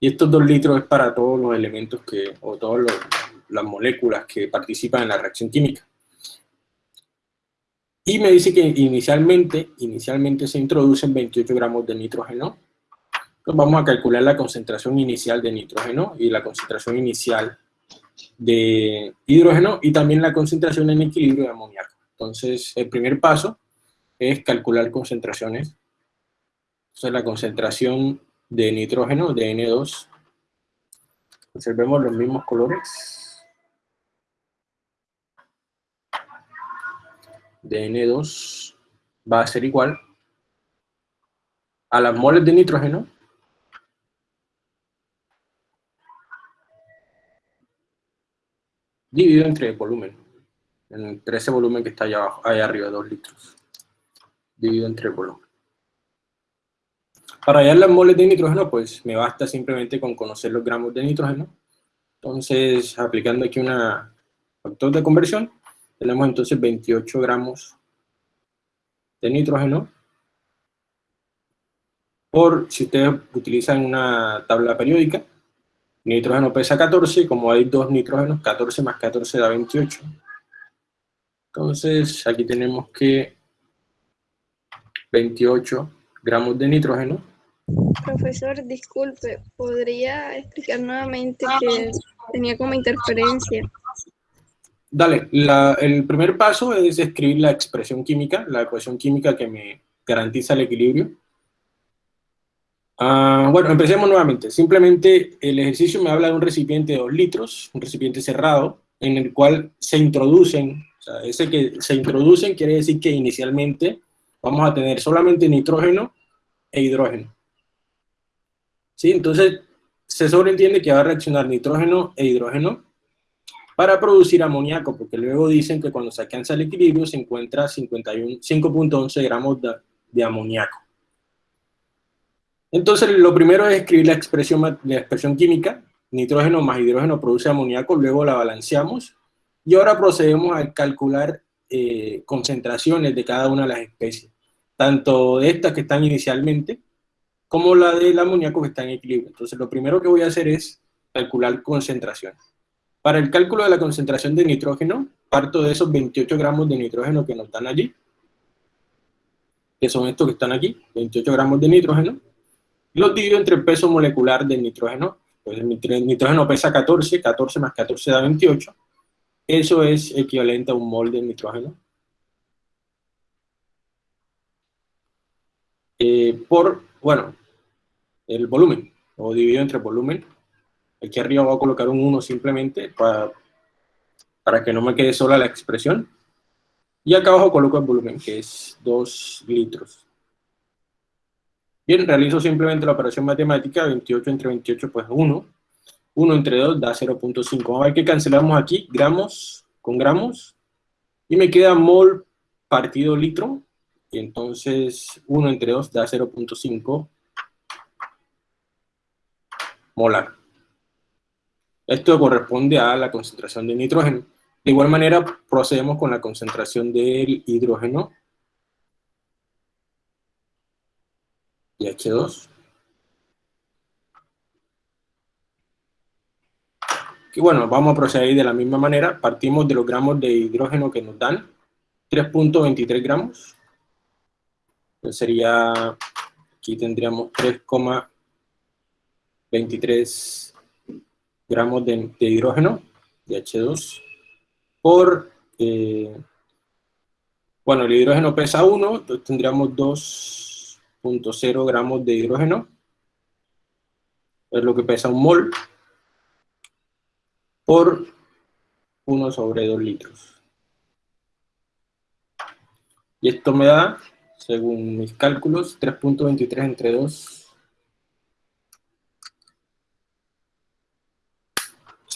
Y estos dos litros es para todos los elementos que, o todas las moléculas que participan en la reacción química. Y me dice que inicialmente, inicialmente se introducen 28 gramos de nitrógeno. Entonces vamos a calcular la concentración inicial de nitrógeno y la concentración inicial de hidrógeno y también la concentración en equilibrio de amoníaco. Entonces, el primer paso es calcular concentraciones. Entonces, la concentración de nitrógeno, de N2. Observemos los mismos colores. De N2 va a ser igual a las moles de nitrógeno dividido entre el volumen, entre ese volumen que está allá abajo, allá arriba, 2 litros, dividido entre el volumen. Para hallar las moles de nitrógeno, pues me basta simplemente con conocer los gramos de nitrógeno. Entonces, aplicando aquí un factor de conversión, tenemos entonces 28 gramos de nitrógeno por, si ustedes utilizan una tabla periódica, nitrógeno pesa 14, como hay dos nitrógenos, 14 más 14 da 28. Entonces, aquí tenemos que 28 gramos de nitrógeno Profesor, disculpe, ¿podría explicar nuevamente que tenía como interferencia? Dale, el primer paso es escribir la expresión química, la ecuación química que me garantiza el equilibrio. Ah, bueno, empecemos nuevamente. Simplemente el ejercicio me habla de un recipiente de 2 litros, un recipiente cerrado, en el cual se introducen, o sea, ese que se introducen quiere decir que inicialmente vamos a tener solamente nitrógeno e hidrógeno. ¿sí? Entonces, se sobreentiende que va a reaccionar nitrógeno e hidrógeno para producir amoníaco, porque luego dicen que cuando se alcanza el equilibrio se encuentra 5.11 gramos de, de, amoníaco. Entonces, lo primero es escribir la expresión, la expresión química, nitrógeno más hidrógeno produce amoníaco, luego la balanceamos, y ahora procedemos a calcular eh, concentraciones de cada una de las especies, tanto de estas que están inicialmente, como la del amoníaco que está en equilibrio. Entonces, lo primero que voy a hacer es calcular concentración. Para el cálculo de la concentración de nitrógeno, parto de esos 28 gramos de nitrógeno que nos dan allí, que son estos que están aquí, 28 gramos de nitrógeno, los divido entre el peso molecular del nitrógeno. Pues el nitrógeno pesa 14, 14 más 14 da 28. Eso es equivalente a un mol de nitrógeno. Eh, por bueno, el volumen, o dividido entre volumen. Aquí arriba voy a colocar un 1 simplemente para, para que no me quede sola la expresión. Y acá abajo coloco el volumen, que es 2 litros. Bien, realizo simplemente la operación matemática, 28 entre 28 pues 1. 1 entre 2 da 0.5. Vamos a ver que cancelamos aquí, gramos con gramos. Y me queda mol partido litro, y entonces 1 entre 2 da 0.5 molar. Esto corresponde a la concentración de nitrógeno. De igual manera, procedemos con la concentración del hidrógeno y H2. Y bueno, vamos a proceder de la misma manera. Partimos de los gramos de hidrógeno que nos dan, 3.23 gramos sería, aquí tendríamos 3,23 gramos de, hidrógeno, de H2, por, eh, bueno, el hidrógeno pesa 1, entonces tendríamos 2.0 gramos de hidrógeno, es lo que pesa un mol, por 1 sobre 2 litros. Y esto me da según mis cálculos, 3.23 entre 2,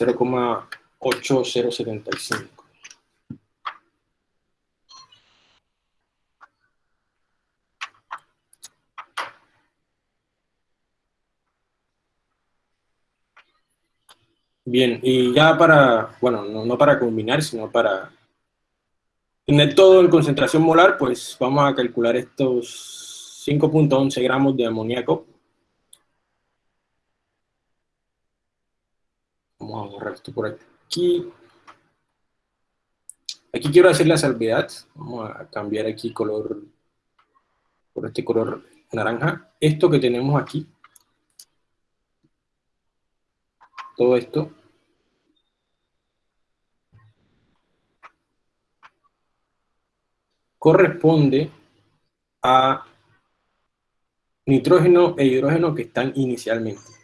0,8075. Bien, y ya para, bueno, no, no para combinar, sino para tener todo en concentración molar, pues vamos a calcular estos 5.11 gramos de amoníaco. Vamos a borrar esto por aquí. Aquí quiero hacer la salvedad. Vamos a cambiar aquí color por este color naranja. Esto que tenemos aquí, todo esto, corresponde a nitrógeno e hidrógeno que están inicialmente.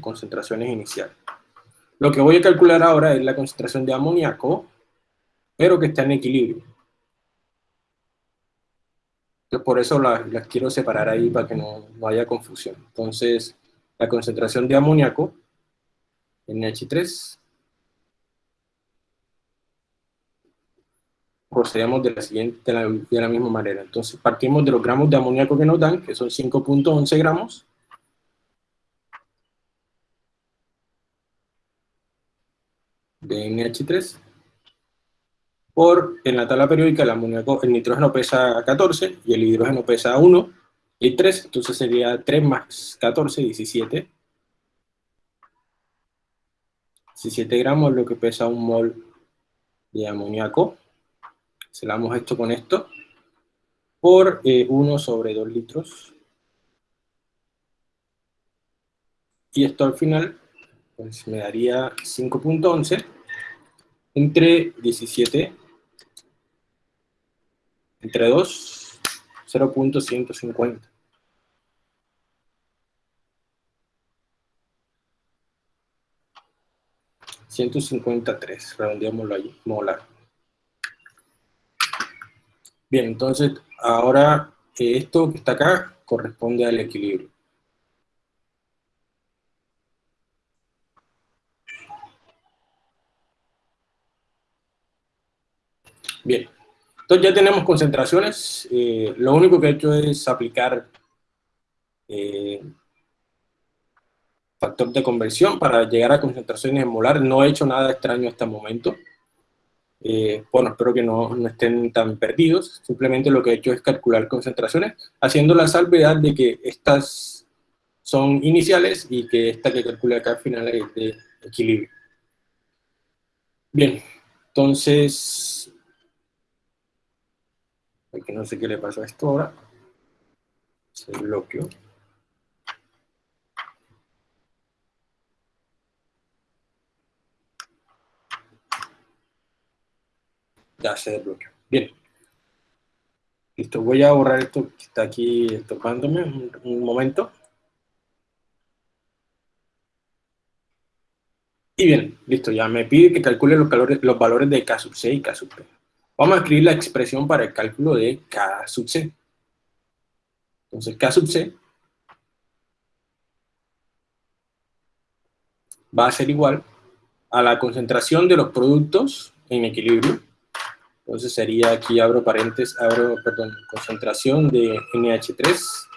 Concentraciones iniciales. Lo que voy a calcular ahora es la concentración de amoníaco, pero que está en equilibrio. Entonces, por eso las, quiero separar ahí para que no, no, haya confusión. Entonces, la concentración de amoníaco, NH3, procedemos de la, siguiente, de la, misma manera. Entonces, partimos de los gramos de amoníaco que nos dan, que son 5.11 gramos, de NH3, por, en la tabla periódica, el amoníaco, el nitrógeno pesa 14 y el hidrógeno pesa 1 y 3, entonces sería 3 más 14, 17. 17 gramos lo que pesa un mol de amoníaco. Selamos esto con esto por 1 eh, sobre 2 litros. Y esto al final pues me daría 5.11 entre 17 entre 2, 0.150. $153, redondeámoslo ahí, molar. Bien, entonces, ahora esto que está acá corresponde al equilibrio. Bien, entonces ya tenemos concentraciones, eh, lo único que he hecho es aplicar eh, factor de conversión para llegar a concentraciones en molar, no he hecho nada extraño hasta el momento. Eh, bueno, espero que no, no, estén tan perdidos, simplemente lo que he hecho es calcular concentraciones, haciendo la salvedad de que estas son iniciales y que esta que calculé acá al final es de equilibrio. Bien, entonces Aquí no sé qué le pasó a esto ahora. Se bloqueó. Ya se desbloqueó. Bien. Listo, voy a borrar esto que está aquí tocándome un, momento. Y bien, listo, ya me pide que calcule los, los valores de K sub C y K sub P. Vamos a escribir la expresión para el cálculo de K sub C. Entonces, K sub C va a ser igual a la concentración de los productos en equilibrio. Entonces sería, aquí abro paréntesis, abro, perdón, concentración de NH3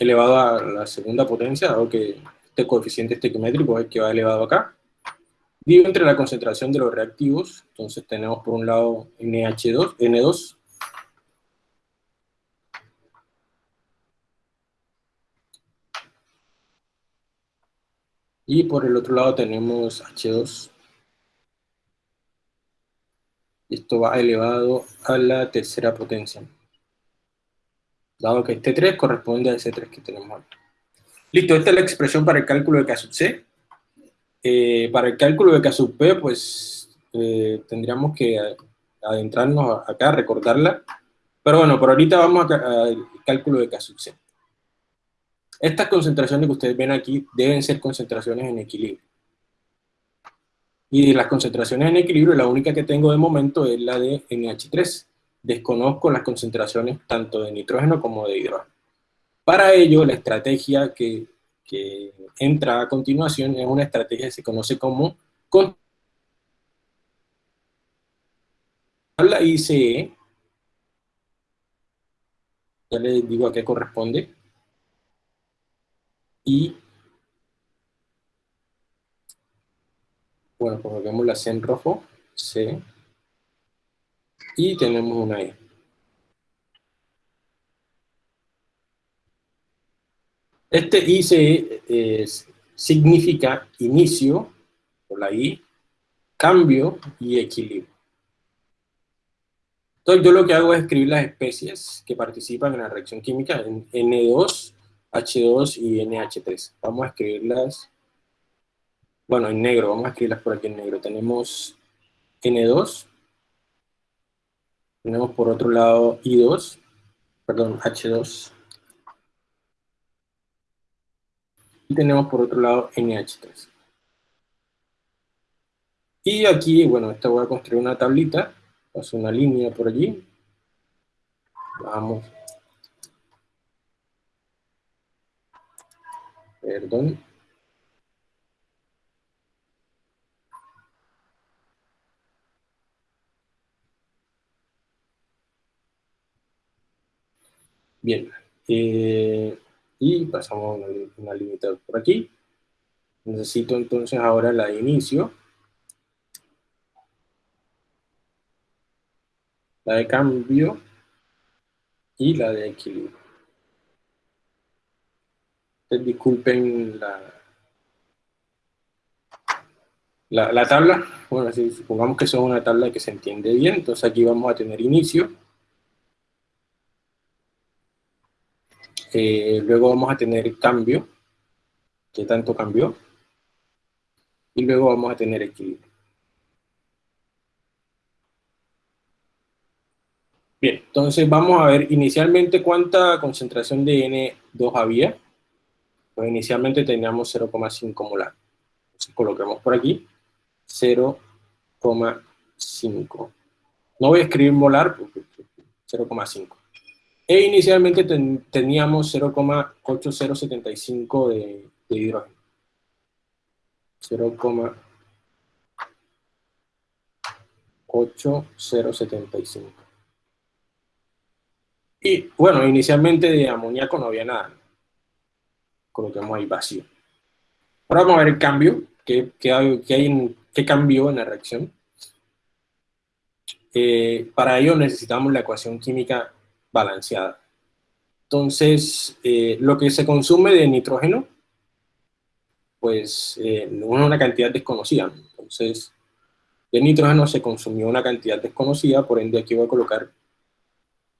elevado a la segunda potencia, dado que este coeficiente estequiométrico es que va elevado acá. Digo entre la concentración de los reactivos, entonces tenemos por un lado NH2, N2, y por el otro lado tenemos H2. Esto va elevado a la tercera potencia dado que este 3 corresponde a ese 3 que tenemos aquí. Listo, esta es la expresión para el cálculo de K sub C. Eh, para el cálculo de K sub P, pues eh, tendríamos que adentrarnos acá, recordarla. Pero bueno, por ahorita vamos al cálculo de K sub C. Estas concentraciones que ustedes ven aquí deben ser concentraciones en equilibrio. Y las concentraciones en equilibrio, la única que tengo de momento es la de NH3 desconozco las concentraciones tanto de nitrógeno como de hidrógeno. Para ello, la estrategia que, entra a continuación es una estrategia que se conoce como la ICE, ya les digo a qué corresponde, y bueno, coloquemos la C en rojo, C, y tenemos una E. Este ICE es, significa inicio, por la I, cambio y equilibrio. Entonces yo lo que hago es escribir las especies que participan en la reacción química en N2, H2 y NH3. Vamos a escribirlas, bueno, en negro, vamos a escribirlas por aquí en negro. Tenemos N2, tenemos por otro lado I2, perdón, H2, y tenemos por otro lado NH3. Y aquí, bueno, esta voy a construir una tablita, paso una línea por allí, vamos, perdón, Bien, eh, y pasamos una, una límite por aquí. Necesito entonces ahora la de inicio. La de cambio y la de equilibrio. disculpen la, la, la, tabla. Bueno, si supongamos que son una tabla que se entiende bien, entonces aquí vamos a tener inicio Eh, luego vamos a tener cambio, ¿qué tanto cambió? Y luego vamos a tener equilibrio. Bien, entonces vamos a ver inicialmente cuánta concentración de N2 había. Pues inicialmente teníamos 0,5 molar. Entonces colocamos por aquí 0,5. No voy a escribir molar porque 0,5. E inicialmente teníamos 0,8075 de, hidrógeno. 0,8075. Y bueno, inicialmente de amoníaco no había nada. Colocamos ahí vacío. Ahora vamos a ver el cambio, qué, hay, qué cambió en la reacción. Eh, para ello necesitamos la ecuación química balanceada. Entonces, eh, lo que se consume de nitrógeno, pues eh, una cantidad desconocida. Entonces, de nitrógeno se consumió una cantidad desconocida, por ende aquí voy a colocar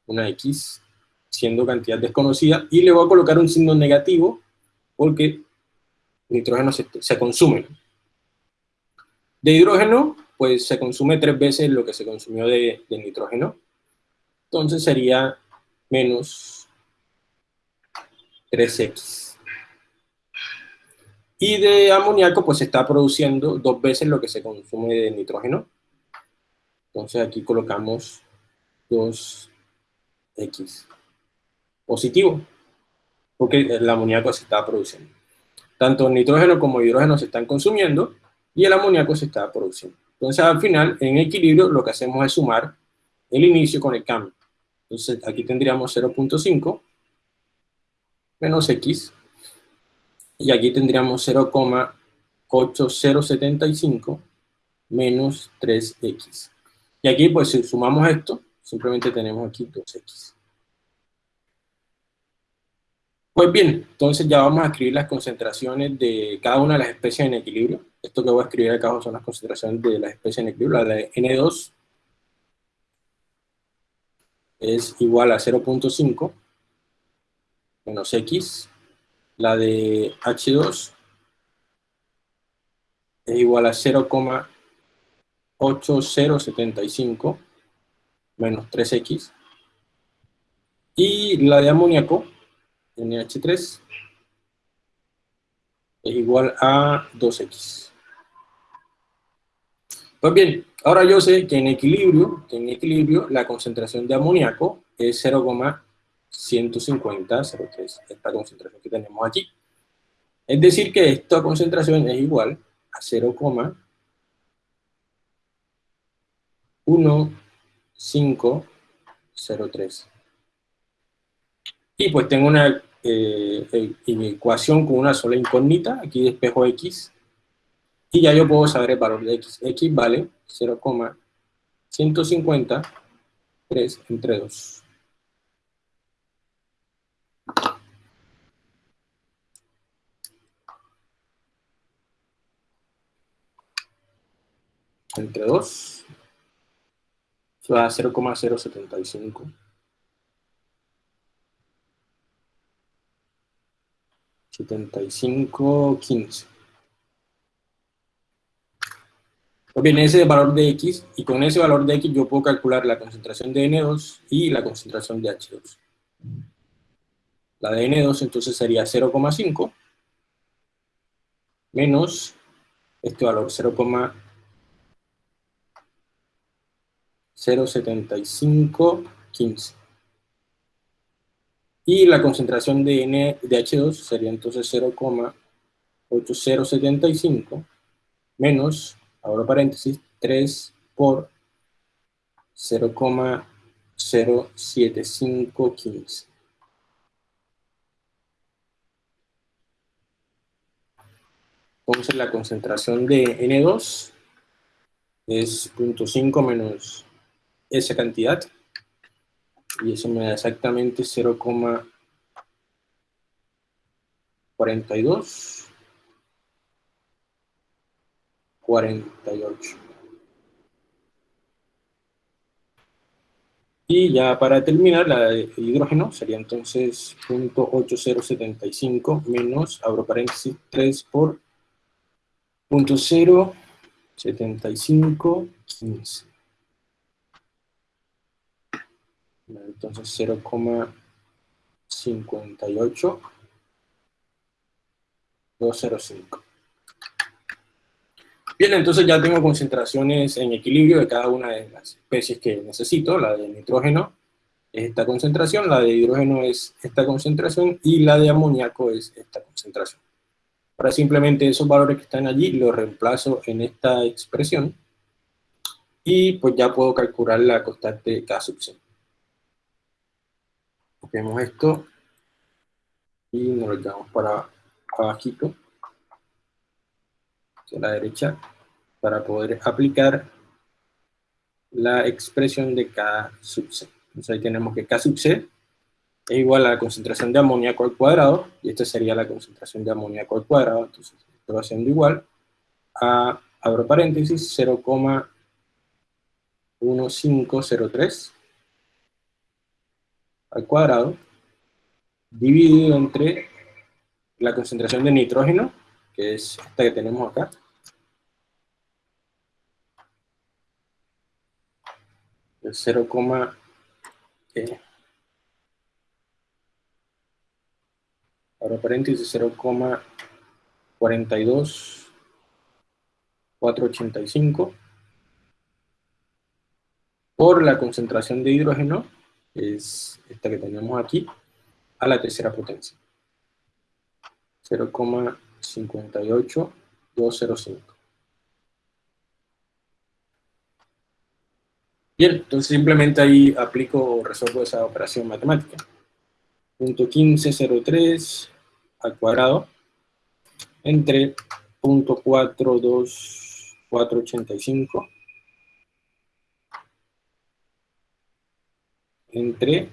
una X siendo cantidad desconocida y le voy a colocar un signo negativo porque nitrógeno se, consume. De hidrógeno, pues se consume tres veces lo que se consumió de nitrógeno. Entonces sería menos 3x. Y de amoníaco pues se está produciendo dos veces lo que se consume de nitrógeno. Entonces aquí colocamos 2x positivo, porque el amoníaco se está produciendo. Tanto nitrógeno como hidrógeno se están consumiendo y el amoníaco se está produciendo. Entonces al final, en equilibrio, lo que hacemos es sumar el inicio con el cambio. Entonces aquí tendríamos 0.5 menos x, y aquí tendríamos 0,8075 menos 3x. Y aquí, pues, si sumamos esto, simplemente tenemos aquí 2x. Pues bien, entonces ya vamos a escribir las concentraciones de cada una de las especies en equilibrio. Esto que voy a escribir acá son las concentraciones de las especies en equilibrio. La de N2 es igual a 0.5 menos x, la de h2 es igual a 0,8075 menos 3x, y la de amoníaco, NH3, es igual a 2x. Pues bien, ahora yo sé que en equilibrio, en equilibrio la concentración de amoníaco es 0,5 150, 0,3, esta concentración que tenemos aquí. Es decir que esta concentración es igual a 0,1503. Y pues tengo una eh, e, ecuación con una sola incógnita, aquí despejo x, y ya yo puedo saber el valor de x. x vale 0,150 3 entre 2. Entre 2. Eso da 0,075. 75, 15. Pues bien, ese valor de X, y con ese valor de X yo puedo calcular la concentración de N2 y la concentración de H2. La de N2 entonces sería 0,5 menos este valor 0,07515. Y la concentración de, N, de H2 sería entonces 0,8075 menos abro paréntesis, 3 por 0,07515. Entonces la concentración de N2 es 0.5 menos esa cantidad. Y eso me da exactamente 0,42 48. Y ya para terminar, la de hidrógeno sería entonces 0.8075 menos, abro paréntesis, 3 por 0.7515. Entonces 0,58205. Bien, entonces ya tengo concentraciones en equilibrio de cada una de las especies que necesito. La de nitrógeno es esta concentración, la de hidrógeno es esta concentración y la de amoníaco es esta concentración. Ahora simplemente esos valores que están allí los reemplazo en esta expresión y pues ya puedo calcular la constante K sub C. Copiamos esto y nos lo llevamos para abajito a la derecha para poder aplicar la expresión de K sub C. Entonces ahí tenemos que K sub C es igual a la concentración de amoníaco al cuadrado, y esta sería la concentración de amoníaco al cuadrado, entonces esto va siendo igual a, abro paréntesis, 0,1503 al cuadrado, dividido entre la concentración de nitrógeno, que es esta que tenemos acá, el 0, eh, ahora paréntesis 0,42485 por la concentración de hidrógeno, es esta que tenemos aquí, a la tercera potencia. 0,58205. Bien, entonces simplemente ahí aplico o resuelvo esa operación matemática. Punto 1503 al cuadrado entre punto 42485 entre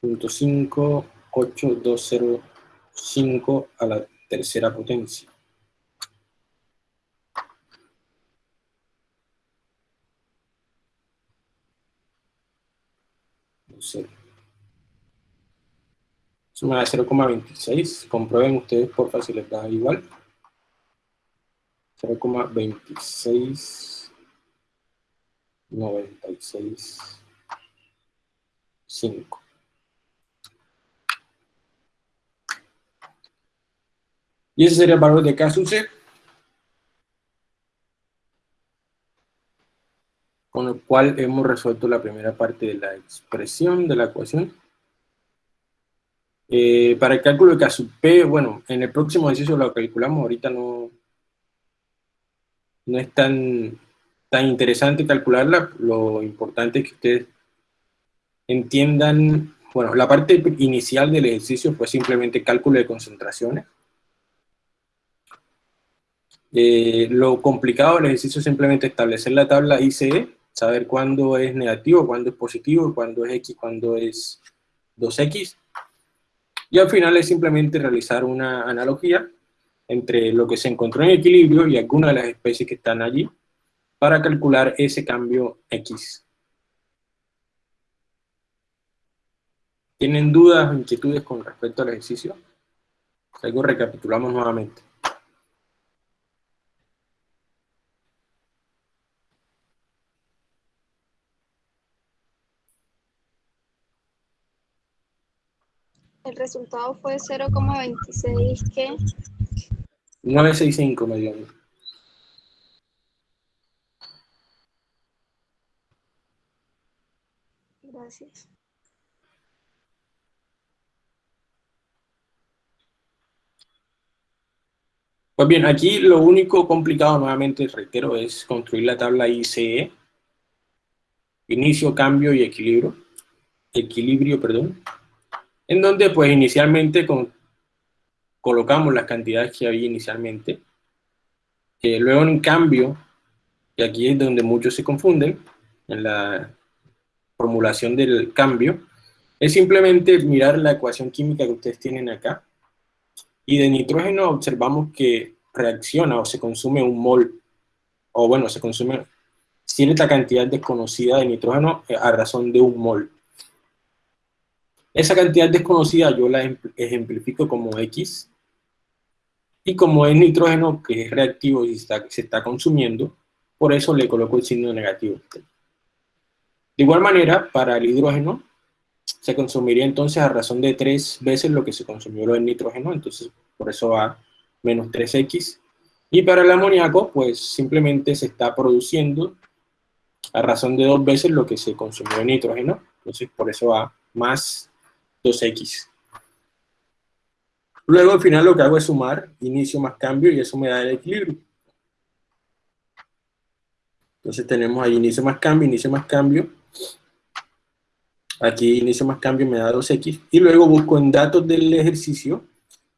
punto 58205 a la tercera potencia. Eso me da 0,26. Comprueben ustedes, por da igual. 0,26 96 5. Y ese sería el valor de K sub C. con lo cual hemos resuelto la primera parte de la expresión de la ecuación. Eh, para el cálculo de K sub P, bueno, en el próximo ejercicio lo calculamos, ahorita no, no es tan, tan interesante calcularla, lo importante es que ustedes entiendan, bueno, la parte inicial del ejercicio fue simplemente cálculo de concentraciones. Eh, lo complicado del ejercicio es simplemente establecer la tabla ICE, saber cuándo es negativo, cuándo es positivo, cuándo es X, cuándo es 2X. Y al final es simplemente realizar una analogía entre lo que se encontró en equilibrio y alguna de las especies que están allí para calcular ese cambio X. ¿Tienen dudas o inquietudes con respecto al ejercicio? Luego recapitulamos nuevamente. Resultado fue 0,26, ¿qué? 965 me dio. Gracias. Pues bien, aquí lo único complicado, nuevamente reitero, es construir la tabla ICE, inicio, cambio y equilibrio, equilibrio, perdón, en donde pues inicialmente colocamos las cantidades que había inicialmente, eh, luego en cambio, y aquí es donde muchos se confunden, en la formulación del cambio, es simplemente mirar la ecuación química que ustedes tienen acá, y de nitrógeno observamos que reacciona o se consume un mol, o bueno, se consume cierta cantidad desconocida de nitrógeno a razón de un mol. Esa cantidad desconocida yo la ejemplifico como X, y como es nitrógeno que es reactivo y se está consumiendo, por eso le coloco el signo negativo. De igual manera, para el hidrógeno, se consumiría entonces a razón de tres veces lo que se consumió el nitrógeno, entonces por eso va menos 3x. Y para el amoníaco, pues simplemente se está produciendo a razón de dos veces lo que se consumió el nitrógeno, entonces por eso va más 2x. Luego al final lo que hago es sumar inicio más cambio y eso me da el equilibrio. Entonces tenemos ahí inicio más cambio, inicio más cambio. Aquí inicio más cambio me da 2x. Y luego busco en datos del ejercicio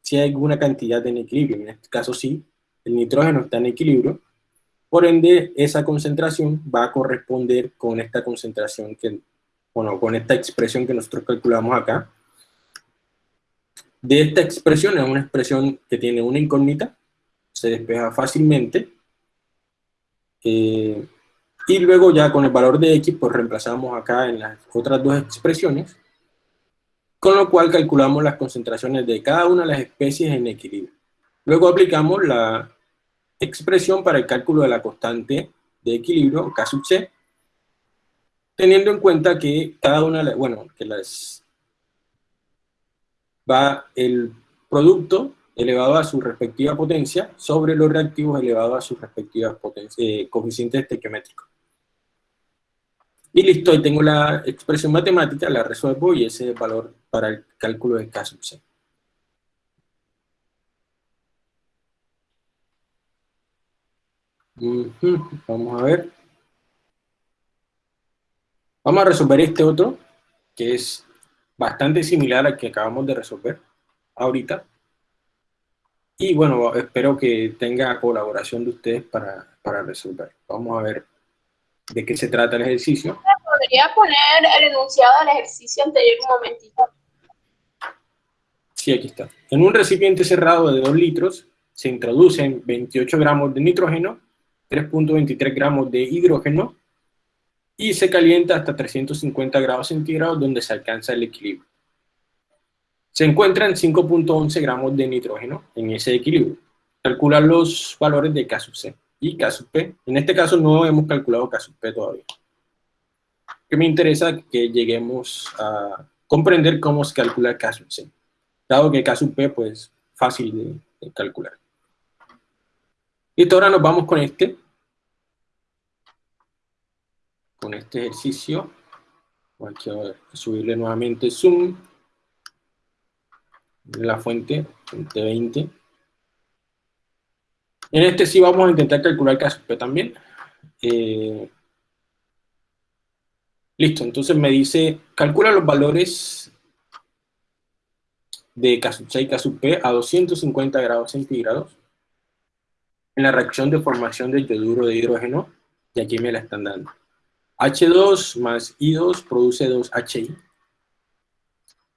si hay alguna cantidad en equilibrio. En este caso sí, el nitrógeno está en equilibrio. Por ende, esa concentración va a corresponder con esta concentración que, bueno, con esta expresión que nosotros calculamos acá, de esta expresión, es una expresión que tiene una incógnita, se despeja fácilmente, eh, y luego ya con el valor de x, pues reemplazamos acá en las otras dos expresiones, con lo cual calculamos las concentraciones de cada una de las especies en equilibrio. Luego aplicamos la expresión para el cálculo de la constante de equilibrio, K sub C, teniendo en cuenta que cada una, bueno, que las va el producto elevado a su respectiva potencia sobre los reactivos elevados a sus respectivas eh, coeficientes estequiométricos. Y listo, ahí tengo la expresión matemática, la resuelvo y ese es el valor para el cálculo de K sub C. Vamos a ver. Vamos a resolver este otro, que es bastante similar al que acabamos de resolver ahorita. Y bueno, espero que tenga colaboración de ustedes para, para resolver. Vamos a ver de qué se trata el ejercicio. ¿Podría poner el enunciado del ejercicio anterior un momentito? Sí, aquí está. En un recipiente cerrado de 2 litros se introducen 28 gramos de nitrógeno, 3.23 gramos de hidrógeno y se calienta hasta 350 grados centígrados donde se alcanza el equilibrio. Se encuentran 5.11 gramos de nitrógeno en ese equilibrio. Calcula los valores de K sub C y K sub P. En este caso no hemos calculado K sub P todavía. Que me interesa que lleguemos a comprender cómo se calcula K sub C. Dado que K sub P, pues, fácil de, de calcular. Y ahora nos vamos con este, con este ejercicio. Voy a subirle nuevamente zoom. La fuente, fuente 20. En este sí vamos a intentar calcular K también. Eh, listo, entonces me dice, calcula los valores de K sub C y K sub P a 250 grados centígrados en la reacción de formación del yoduro de hidrógeno, y aquí me la están dando. H2 más I2 produce 2HI.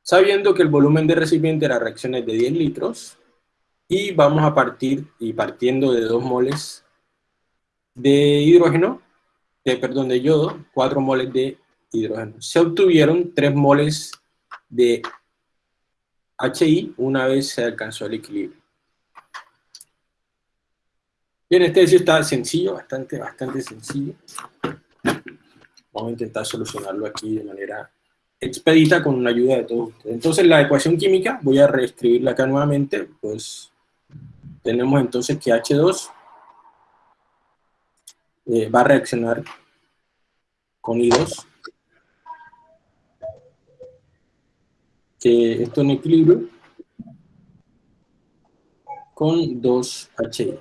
Sabiendo que el volumen de recipiente de la reacción es de 10 litros, y vamos a partir, y partiendo de 2 moles de hidrógeno, de, perdón, de yodo, 4 moles de hidrógeno. Se obtuvieron 3 moles de HI una vez se alcanzó el equilibrio. Bien, este ejercicio está sencillo, bastante, bastante sencillo. Vamos a intentar solucionarlo aquí de manera expedita con la ayuda de todos ustedes. Entonces, la ecuación química, voy a reescribirla acá nuevamente, pues tenemos entonces que H2 eh, va a reaccionar con I2, que esto en equilibrio, con 2HI.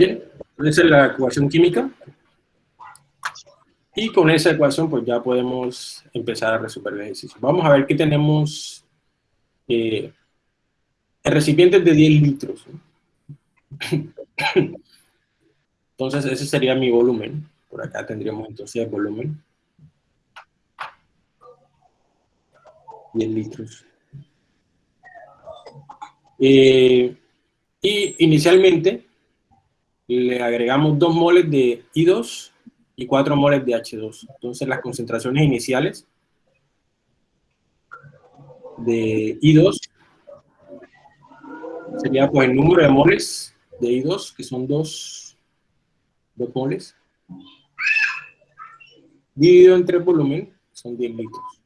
Bien, esa es la ecuación química. Y con esa ecuación pues ya podemos empezar a resolver el ejercicio. Vamos a ver que tenemos eh, el recipiente de 10 litros. Entonces ese sería mi volumen. Por acá tendríamos entonces el volumen. 10 litros. Eh, y inicialmente le agregamos 2 moles de I2 y 4 moles de H2. Entonces las concentraciones iniciales de I2 sería pues el número de moles de I2, que son 2, 2 moles, dividido entre volumen, son 10 litros.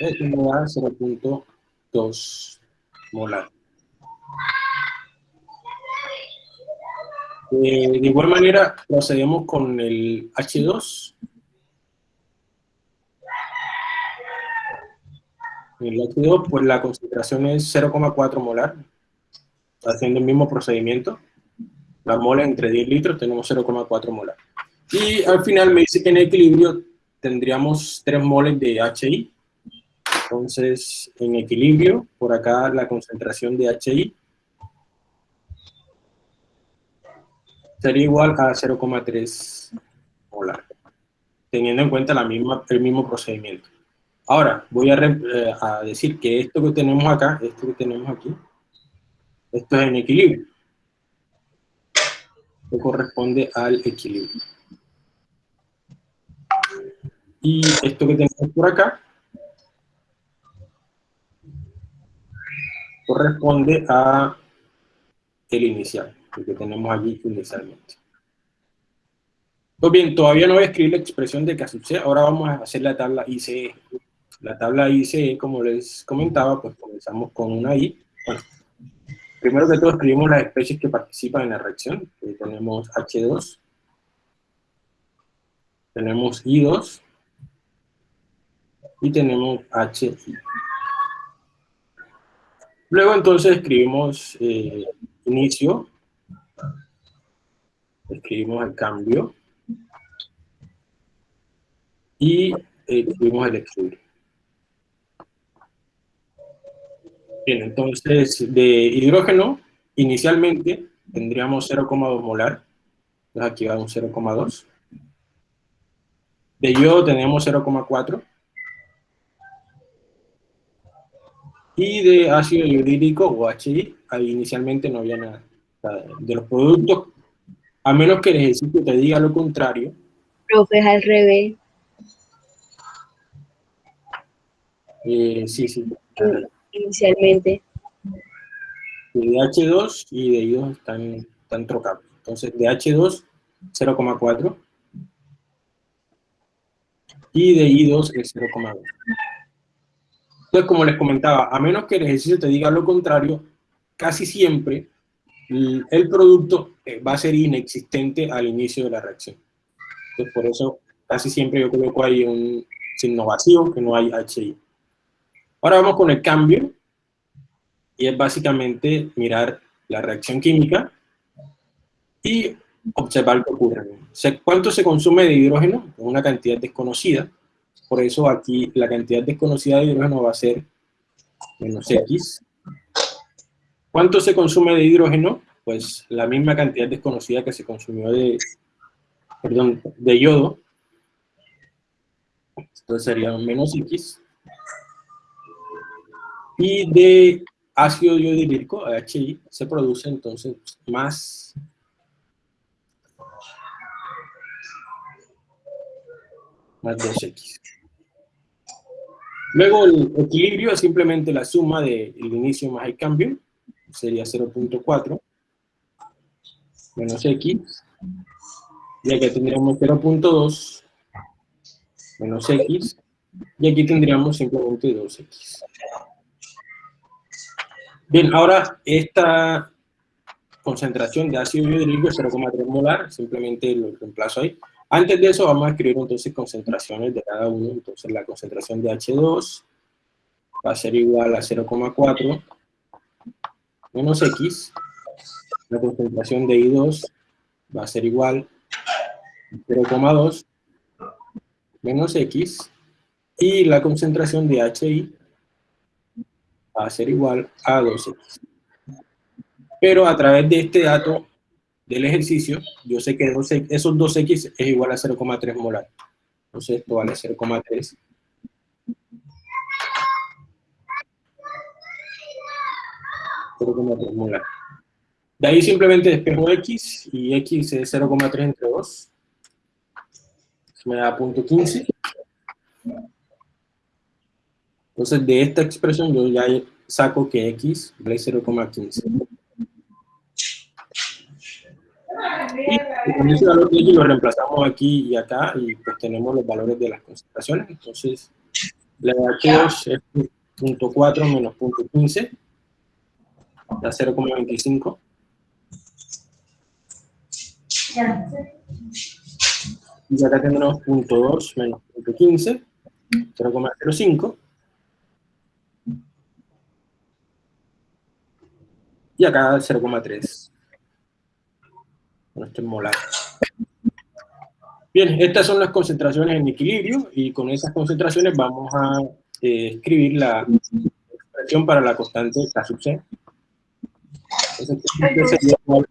Esto me da 0.2 molar. Eh, de igual manera, procedemos con el H2. En el H2, pues la concentración es 0,4 molar, haciendo el mismo procedimiento. La mola entre 10 litros tenemos 0,4 molar. Y al final me dice que en equilibrio tendríamos 3 moles de HI. Entonces, en equilibrio, por acá la concentración de HI sería igual a 0,3 molar, teniendo en cuenta la misma, el mismo procedimiento. Ahora, voy a, eh, a, decir que esto que tenemos acá, esto que tenemos aquí, esto es en equilibrio. Esto corresponde al equilibrio. Y esto que tenemos por acá, corresponde a el inicial que tenemos allí inicialmente. Pues bien, todavía no voy a escribir la expresión de sucede, ahora vamos a hacer la tabla ICE. La tabla ICE, como les comentaba, pues comenzamos con una I. primero que todo escribimos las especies que participan en la reacción. tenemos H2, tenemos I2 y tenemos HI. Luego entonces escribimos eh, inicio escribimos el cambio y escribimos el equilibrio. Bien, entonces de hidrógeno, inicialmente tendríamos 0,2 molar, entonces aquí va un 0,2. De yodo tenemos 0,4. Y de ácido hidrídico o HI, ahí inicialmente no había nada. De los productos a menos que el ejercicio te diga lo contrario. Profe, es al revés. Eh, sí, sí. Inicialmente. De H2 y de I2 están, están trocados. Entonces, de H2, 0,4. Y de I2 es 0,2. Entonces, como les comentaba, a menos que el ejercicio te diga lo contrario, casi siempre el producto eh, va a ser inexistente al inicio de la reacción. Entonces, por eso casi siempre yo coloco ahí un signo vacío, que no hay HI. Ahora vamos con el cambio, y es básicamente mirar la reacción química y observar qué ocurre. ¿Cuánto se consume de hidrógeno? Una cantidad desconocida. Por eso aquí la cantidad desconocida de hidrógeno va a ser menos X ¿Cuánto se consume de hidrógeno? Pues la misma cantidad desconocida que se consumió de, de yodo. Entonces sería menos X. Y de ácido iodídrico, HI, se produce entonces más más 2x. Luego el equilibrio es simplemente la suma del inicio más el cambio, sería 0.4 menos x, y aquí tendríamos 0.2 menos x, y aquí tendríamos simplemente 2x. Bien, ahora esta concentración de ácido hidróxido es 0,3 molar, simplemente lo reemplazo ahí. Antes de eso vamos a escribir entonces concentraciones de cada uno. Entonces la concentración de H2 va a ser igual a 0,4 menos X. La concentración de I2 va a ser igual a 0,2 menos X. Y la concentración de HI va a ser igual a 2X. Pero a través de este dato del ejercicio, yo sé que esos 2X es igual a 0,3 molar. Entonces esto vale 0,3. Molar. De ahí simplemente despejo X, y X es 0,3 entre 2. Eso me da punto 15. Entonces, de esta expresión yo ya saco que X vale 0,15. Y con ese valor de X lo reemplazamos aquí y acá, y pues tenemos los valores de las concentraciones. Entonces, la de H2 es 0.4 menos 0.15, da 0,25. Y acá tenemos 0.2 menos 0.15, 0,05. Y acá 0,3 no molar. Bien, estas son las concentraciones en equilibrio y con esas concentraciones vamos a eh, escribir la expresión para la constante K sub C. Sería igual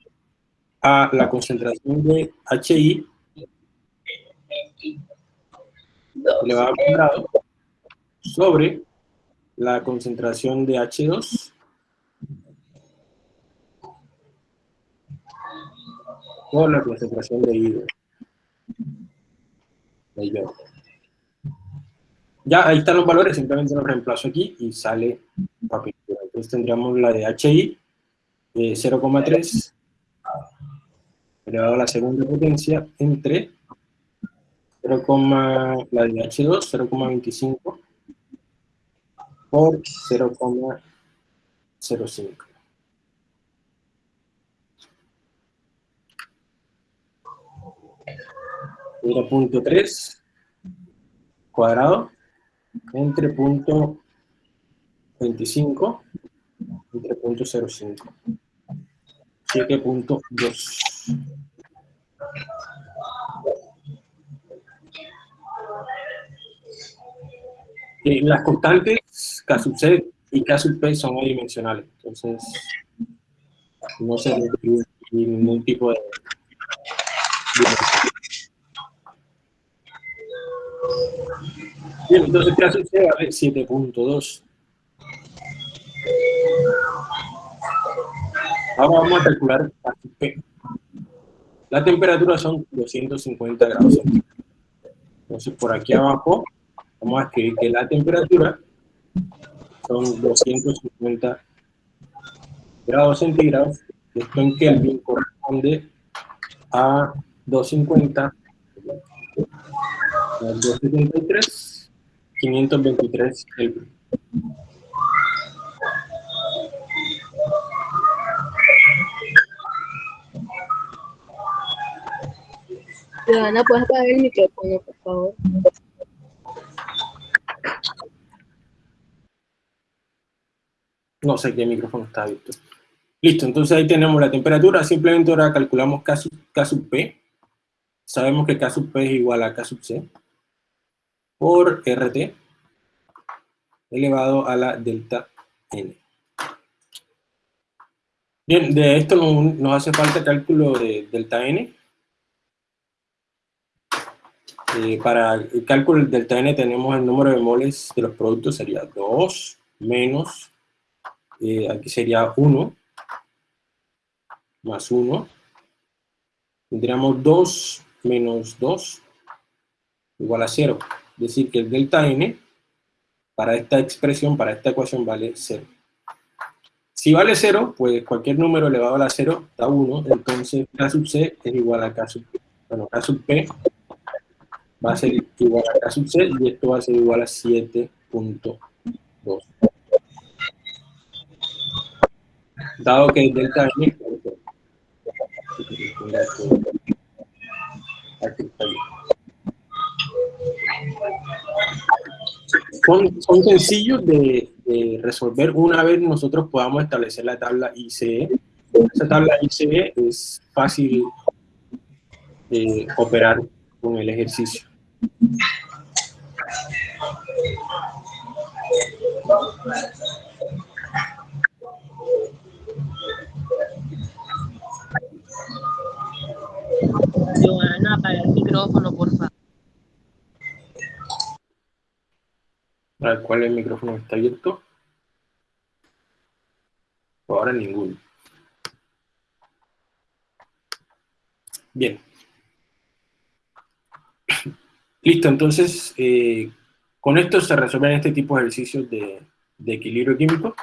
a la concentración de HI elevado al cuadrado sobre la concentración de H2 por la concentración de hidrógeno. Ya, ahí están los valores, simplemente los reemplazo aquí y sale la pintura. Entonces tendríamos la de HI de 0,3 elevado a la segunda potencia entre 0, la de H2, 0,25 por 0,05. 0.3 cuadrado entre punto 25 entre punto 0.5 7.2 eh, las constantes K sub C y K sub P son adimensionales, entonces no se requiere ningún tipo de Bien, entonces ¿qué hace 7.2. Ahora vamos a calcular. La temperatura son 250 grados. Entonces por aquí abajo vamos a escribir que la temperatura son 250 grados centígrados. Esto en Kelvin corresponde a 250 273, 523 Kelvin. Joana, ¿puedes apagar el micrófono, por favor? No sé qué micrófono está abierto. Listo, entonces ahí tenemos la temperatura. Simplemente ahora calculamos K sub P. Sabemos que K sub P es igual a K sub C por RT elevado a la delta N. Bien, de esto no- nos hace falta cálculo de delta n. Eh, para el cálculo del delta n tenemos el número de moles de los productos, sería 2 menos, eh, aquí sería 1, más 1. Tendríamos 2 menos 2 igual a 0. Es decir, que el delta n para esta expresión, para esta ecuación, vale 0. Si vale 0, pues cualquier número elevado a la 0 da 1, entonces k sub c es igual a k sub. Bueno, k sub p va a ser igual a k sub c y esto va a ser igual a 7.2. Dado que el delta n... Son, son sencillos de, de resolver una vez nosotros podamos establecer la tabla ICE. Esa tabla ICE es fácil de operar con el ejercicio. Joana, apaga el micrófono, por favor. A ver, ¿Cuál es el micrófono está abierto? Ahora ninguno. Bien. Listo, entonces, eh, con esto se resuelven este tipo de ejercicios de, equilibrio químico.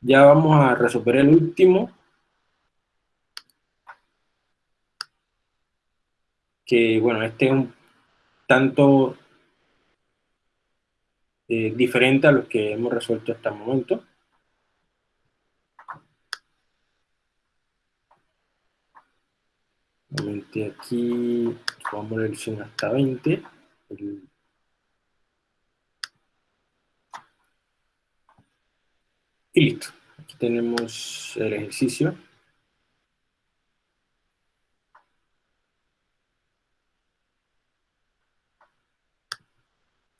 Ya vamos a resolver el último. Que, bueno, este es un tanto eh, diferente a los que hemos resuelto hasta el momento. Aquí vamos a elección hasta 20. Y listo. Aquí tenemos el ejercicio.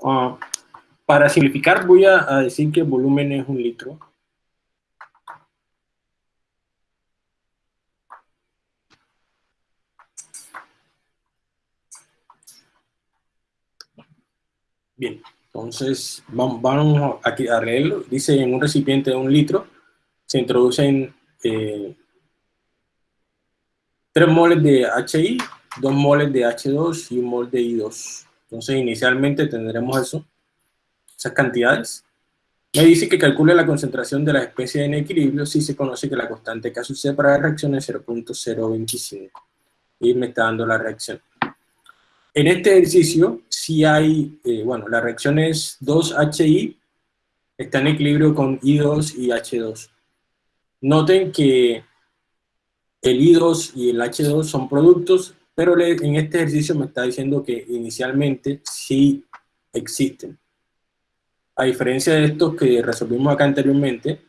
Ah, para simplificar voy a, a decir que el volumen es un litro. Bien, entonces vamos, a leerlo. Dice en un recipiente de un litro se introducen eh, 3 moles de HI, 2 moles de H2 y un mol de I2. Entonces inicialmente tendremos eso, esas cantidades. Me dice que calcule la concentración de la especie en equilibrio si se conoce que la constante K sub para la reacción es 0.025. Y me está dando la reacción. En este ejercicio, si hay, eh, bueno, la reacción es 2HI, está en equilibrio con I2 y H2. Noten que el I2 y el H2 son productos, pero en este ejercicio me está diciendo que inicialmente sí existen. A diferencia de estos que resolvimos acá anteriormente,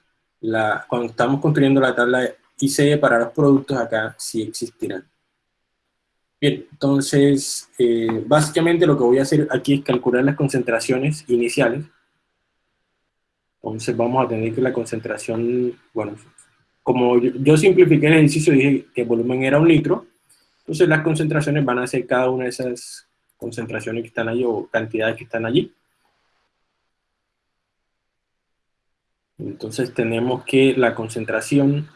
cuando estamos construyendo la tabla ICE para los productos, acá sí existirán. Bien, entonces, eh, básicamente lo que voy a hacer aquí es calcular las concentraciones iniciales. Entonces vamos a tener que la concentración, bueno, como yo, yo simplifiqué el ejercicio, dije que el volumen era un litro, entonces las concentraciones van a ser cada una de esas concentraciones que están allí o cantidades que están allí. Entonces tenemos que la concentración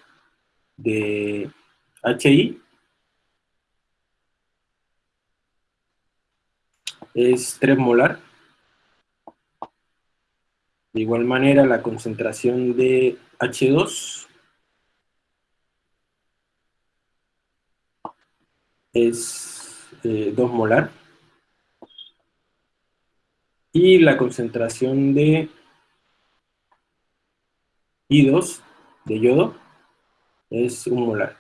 de HI es 3 molar. De igual manera, la concentración de H2 es 2 molar. Y la concentración de I2, de yodo, es 1 molar.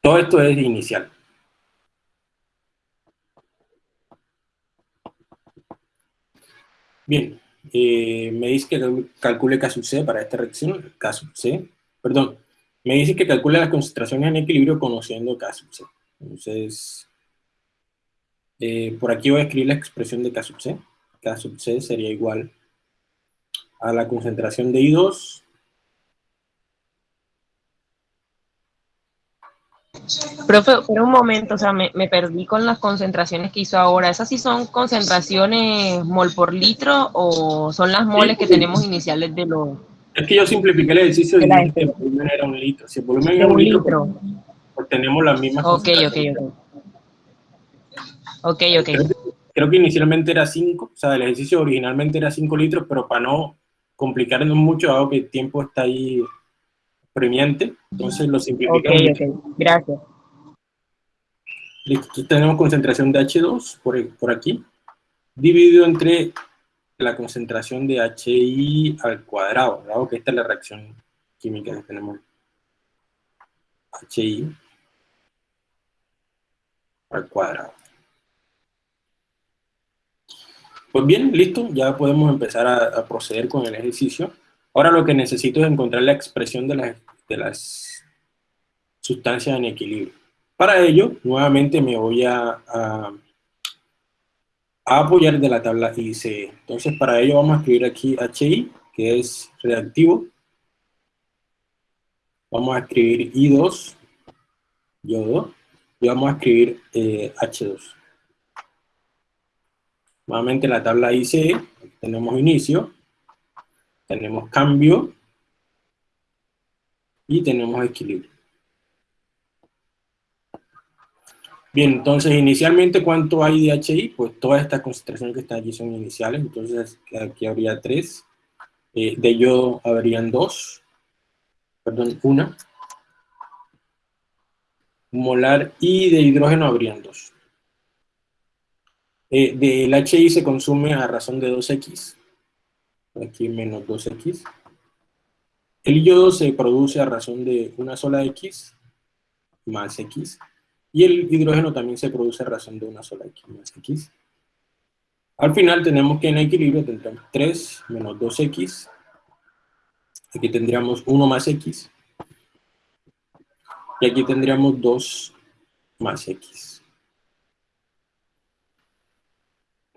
Todo esto es inicial. Bien, eh, me dice que calcule K sub C para esta reacción, K sub C, perdón, me dice que calcule las concentraciones en equilibrio conociendo K sub C. Entonces, eh, por aquí voy a escribir la expresión de K sub C. K sub C sería igual a la concentración de I2 Profe, pero un momento, o sea, me, me, perdí con las concentraciones que hizo ahora. ¿Esas sí son concentraciones mol por litro o son las moles que tenemos iniciales de los... Es que yo simplifiqué el ejercicio y dije que el volumen era un litro. Si el volumen era un, un litro, litro. Pues, pues, tenemos las mismas Ok, ok, ok. Ok, ok. Creo que, creo que inicialmente era 5, o sea, el ejercicio originalmente era 5 litros, pero para no complicarnos mucho, dado que el tiempo está ahí premiante, entonces lo simplificamos. Ok, ok, gracias. Listo, tenemos concentración de H2 por, por aquí, dividido entre la concentración de HI al cuadrado, dado que esta es la reacción química que tenemos. HI al cuadrado. Pues bien, listo, ya podemos empezar a, a, proceder con el ejercicio. Ahora lo que necesito es encontrar la expresión de, la, de las sustancias en equilibrio. Para ello, nuevamente me voy a apoyar de la tabla ICE. Entonces, para ello vamos a escribir aquí HI, que es reactivo. Vamos a escribir I2, yodo, y vamos a escribir eh, H2. Nuevamente la tabla ICE, tenemos inicio, tenemos cambio y tenemos equilibrio. Bien, entonces inicialmente, ¿cuánto hay de HI? Pues todas estas concentraciones que están aquí son iniciales, entonces aquí habría 3. Eh, de yodo habrían 2, perdón, una. Molar y de hidrógeno habrían 2. Eh, del HI se consume a razón de 2X. Aquí menos 2X. El yodo se produce a razón de una sola X más X. Y el hidrógeno también se produce a razón de una sola X más X. Al final tenemos que en equilibrio tendremos 3 menos 2X. Aquí tendríamos 1 más X. Y aquí tendríamos 2 más X.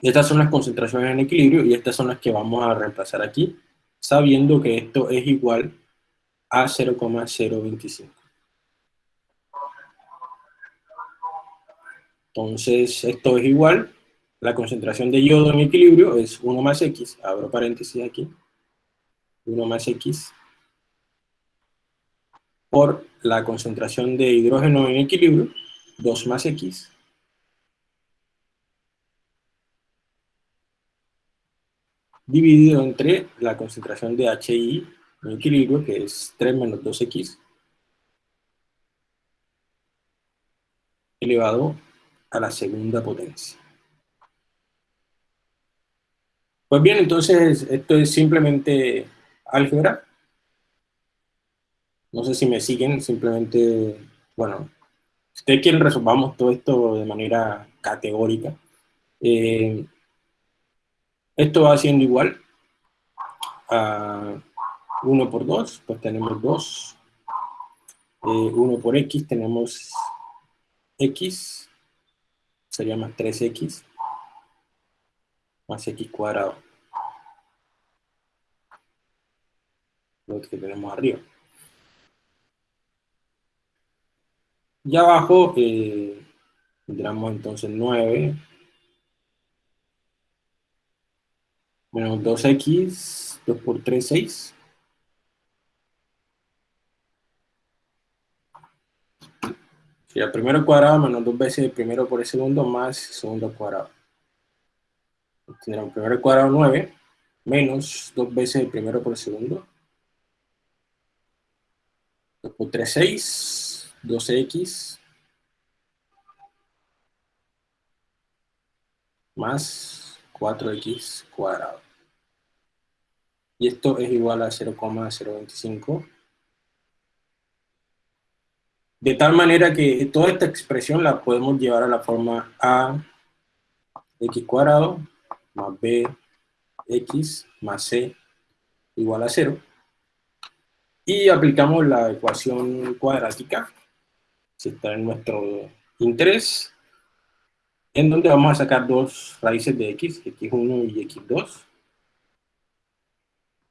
Estas son las concentraciones en equilibrio y estas son las que vamos a reemplazar aquí, sabiendo que esto es igual a 0,025. Entonces, esto es igual, la concentración de yodo en equilibrio es 1 más X, abro paréntesis aquí, 1 más X, por la concentración de hidrógeno en equilibrio, 2 más X, dividido entre la concentración de HI en equilibrio, que es 3 menos 2X, elevado a la segunda potencia. Pues bien, entonces esto es simplemente álgebra. No sé si me siguen, simplemente, bueno, si ustedes quieren resolvamos todo esto de manera categórica. Eh, esto va siendo igual a 1 por 2, pues tenemos 2. Eh, 1 por x tenemos x, sería más 3x, más x cuadrado. Lo que tenemos arriba. Y abajo eh, tendremos entonces 9 menos 2x, 2 por 3, 6. Si el primero cuadrado menos dos veces el primero por el segundo más segundo cuadrado. Tendremos primero cuadrado 9 menos dos veces el primero por el segundo. 2 por 3, 6. 12x más 4x cuadrado. Y esto es igual a 0,025 de tal manera que toda esta expresión la podemos llevar a la forma a x cuadrado más b x más c igual a 0. Y aplicamos la ecuación cuadrática, si está en nuestro interés. En donde vamos a sacar dos raíces de x, x1 y x2,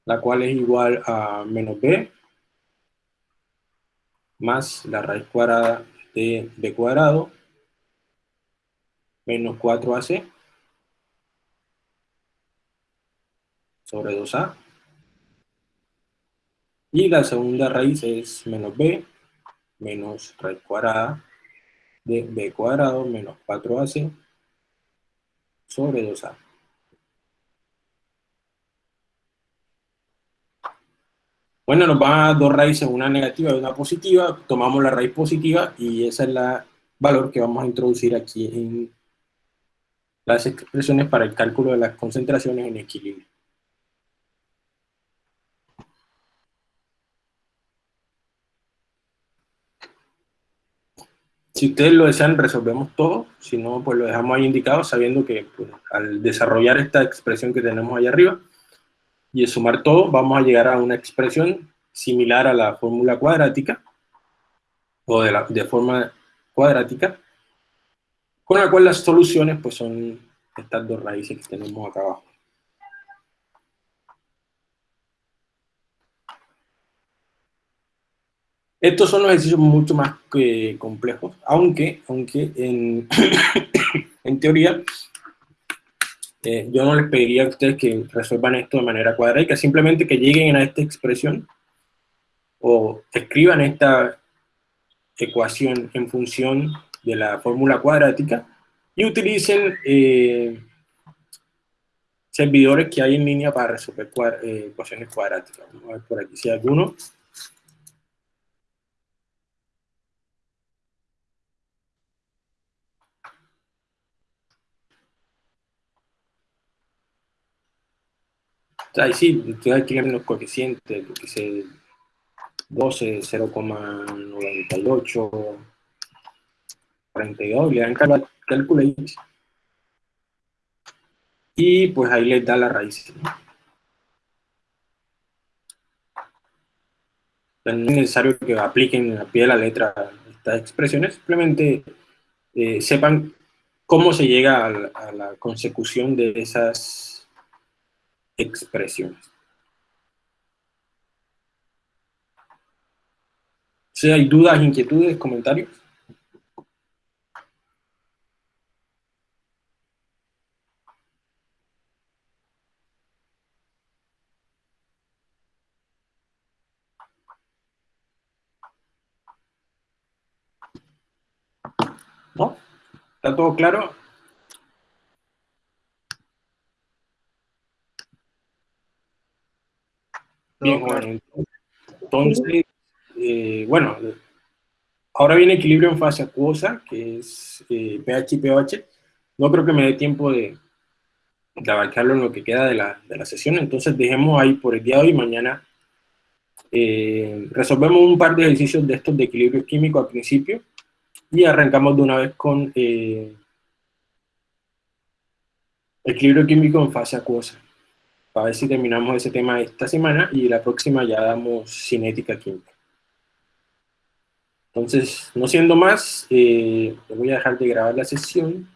la cual es igual a menos b más la raíz cuadrada de b cuadrado menos 4ac sobre 2a. Y la segunda raíz es menos b menos raíz cuadrada de b cuadrado menos 4ac sobre 2a. Bueno, nos van a dar dos raíces, una negativa y una positiva. Tomamos la raíz positiva y ese es el valor que vamos a introducir aquí en las expresiones para el cálculo de las concentraciones en equilibrio. Si ustedes lo desean, resolvemos todo. Si no, pues lo dejamos ahí indicado, sabiendo que pues, al desarrollar esta expresión que tenemos ahí arriba, y sumar todo, vamos a llegar a una expresión similar a la fórmula cuadrática, o de, la, de forma cuadrática, con la cual las soluciones pues son estas dos raíces que tenemos acá abajo. Estos son los ejercicios mucho más eh, complejos, aunque, aunque en, en teoría eh, yo no les pediría a ustedes que resuelvan esto de manera cuadrática, simplemente que lleguen a esta expresión o escriban esta ecuación en función de la fórmula cuadrática y utilicen eh, servidores que hay en línea para resolver eh, ecuaciones cuadráticas. Vamos a ver por aquí si hay alguno. Ahí sí, ustedes quieren los coeficientes, que se 12, 0,98, 42, le dan cálculo y pues ahí les da la raíz. No es necesario que apliquen a pie de la letra estas expresiones, simplemente eh, sepan cómo se llega a la consecución de esas expresiones. Si hay dudas, inquietudes, comentarios. ¿No? ¿Está todo claro? Bien, bueno, entonces, eh, bueno, ahora viene equilibrio en fase acuosa, que es eh, pH y pH. No creo que me dé tiempo de, abarcarlo en lo que queda de la, de la, sesión, entonces dejemos ahí por el día de hoy, mañana eh, resolvemos un par de ejercicios de estos de equilibrio químico al principio, y arrancamos de una vez con equilibrio químico en fase acuosa para ver si terminamos ese tema esta semana y la próxima ya damos cinética química. Entonces, no siendo más, eh, voy a dejar de grabar la sesión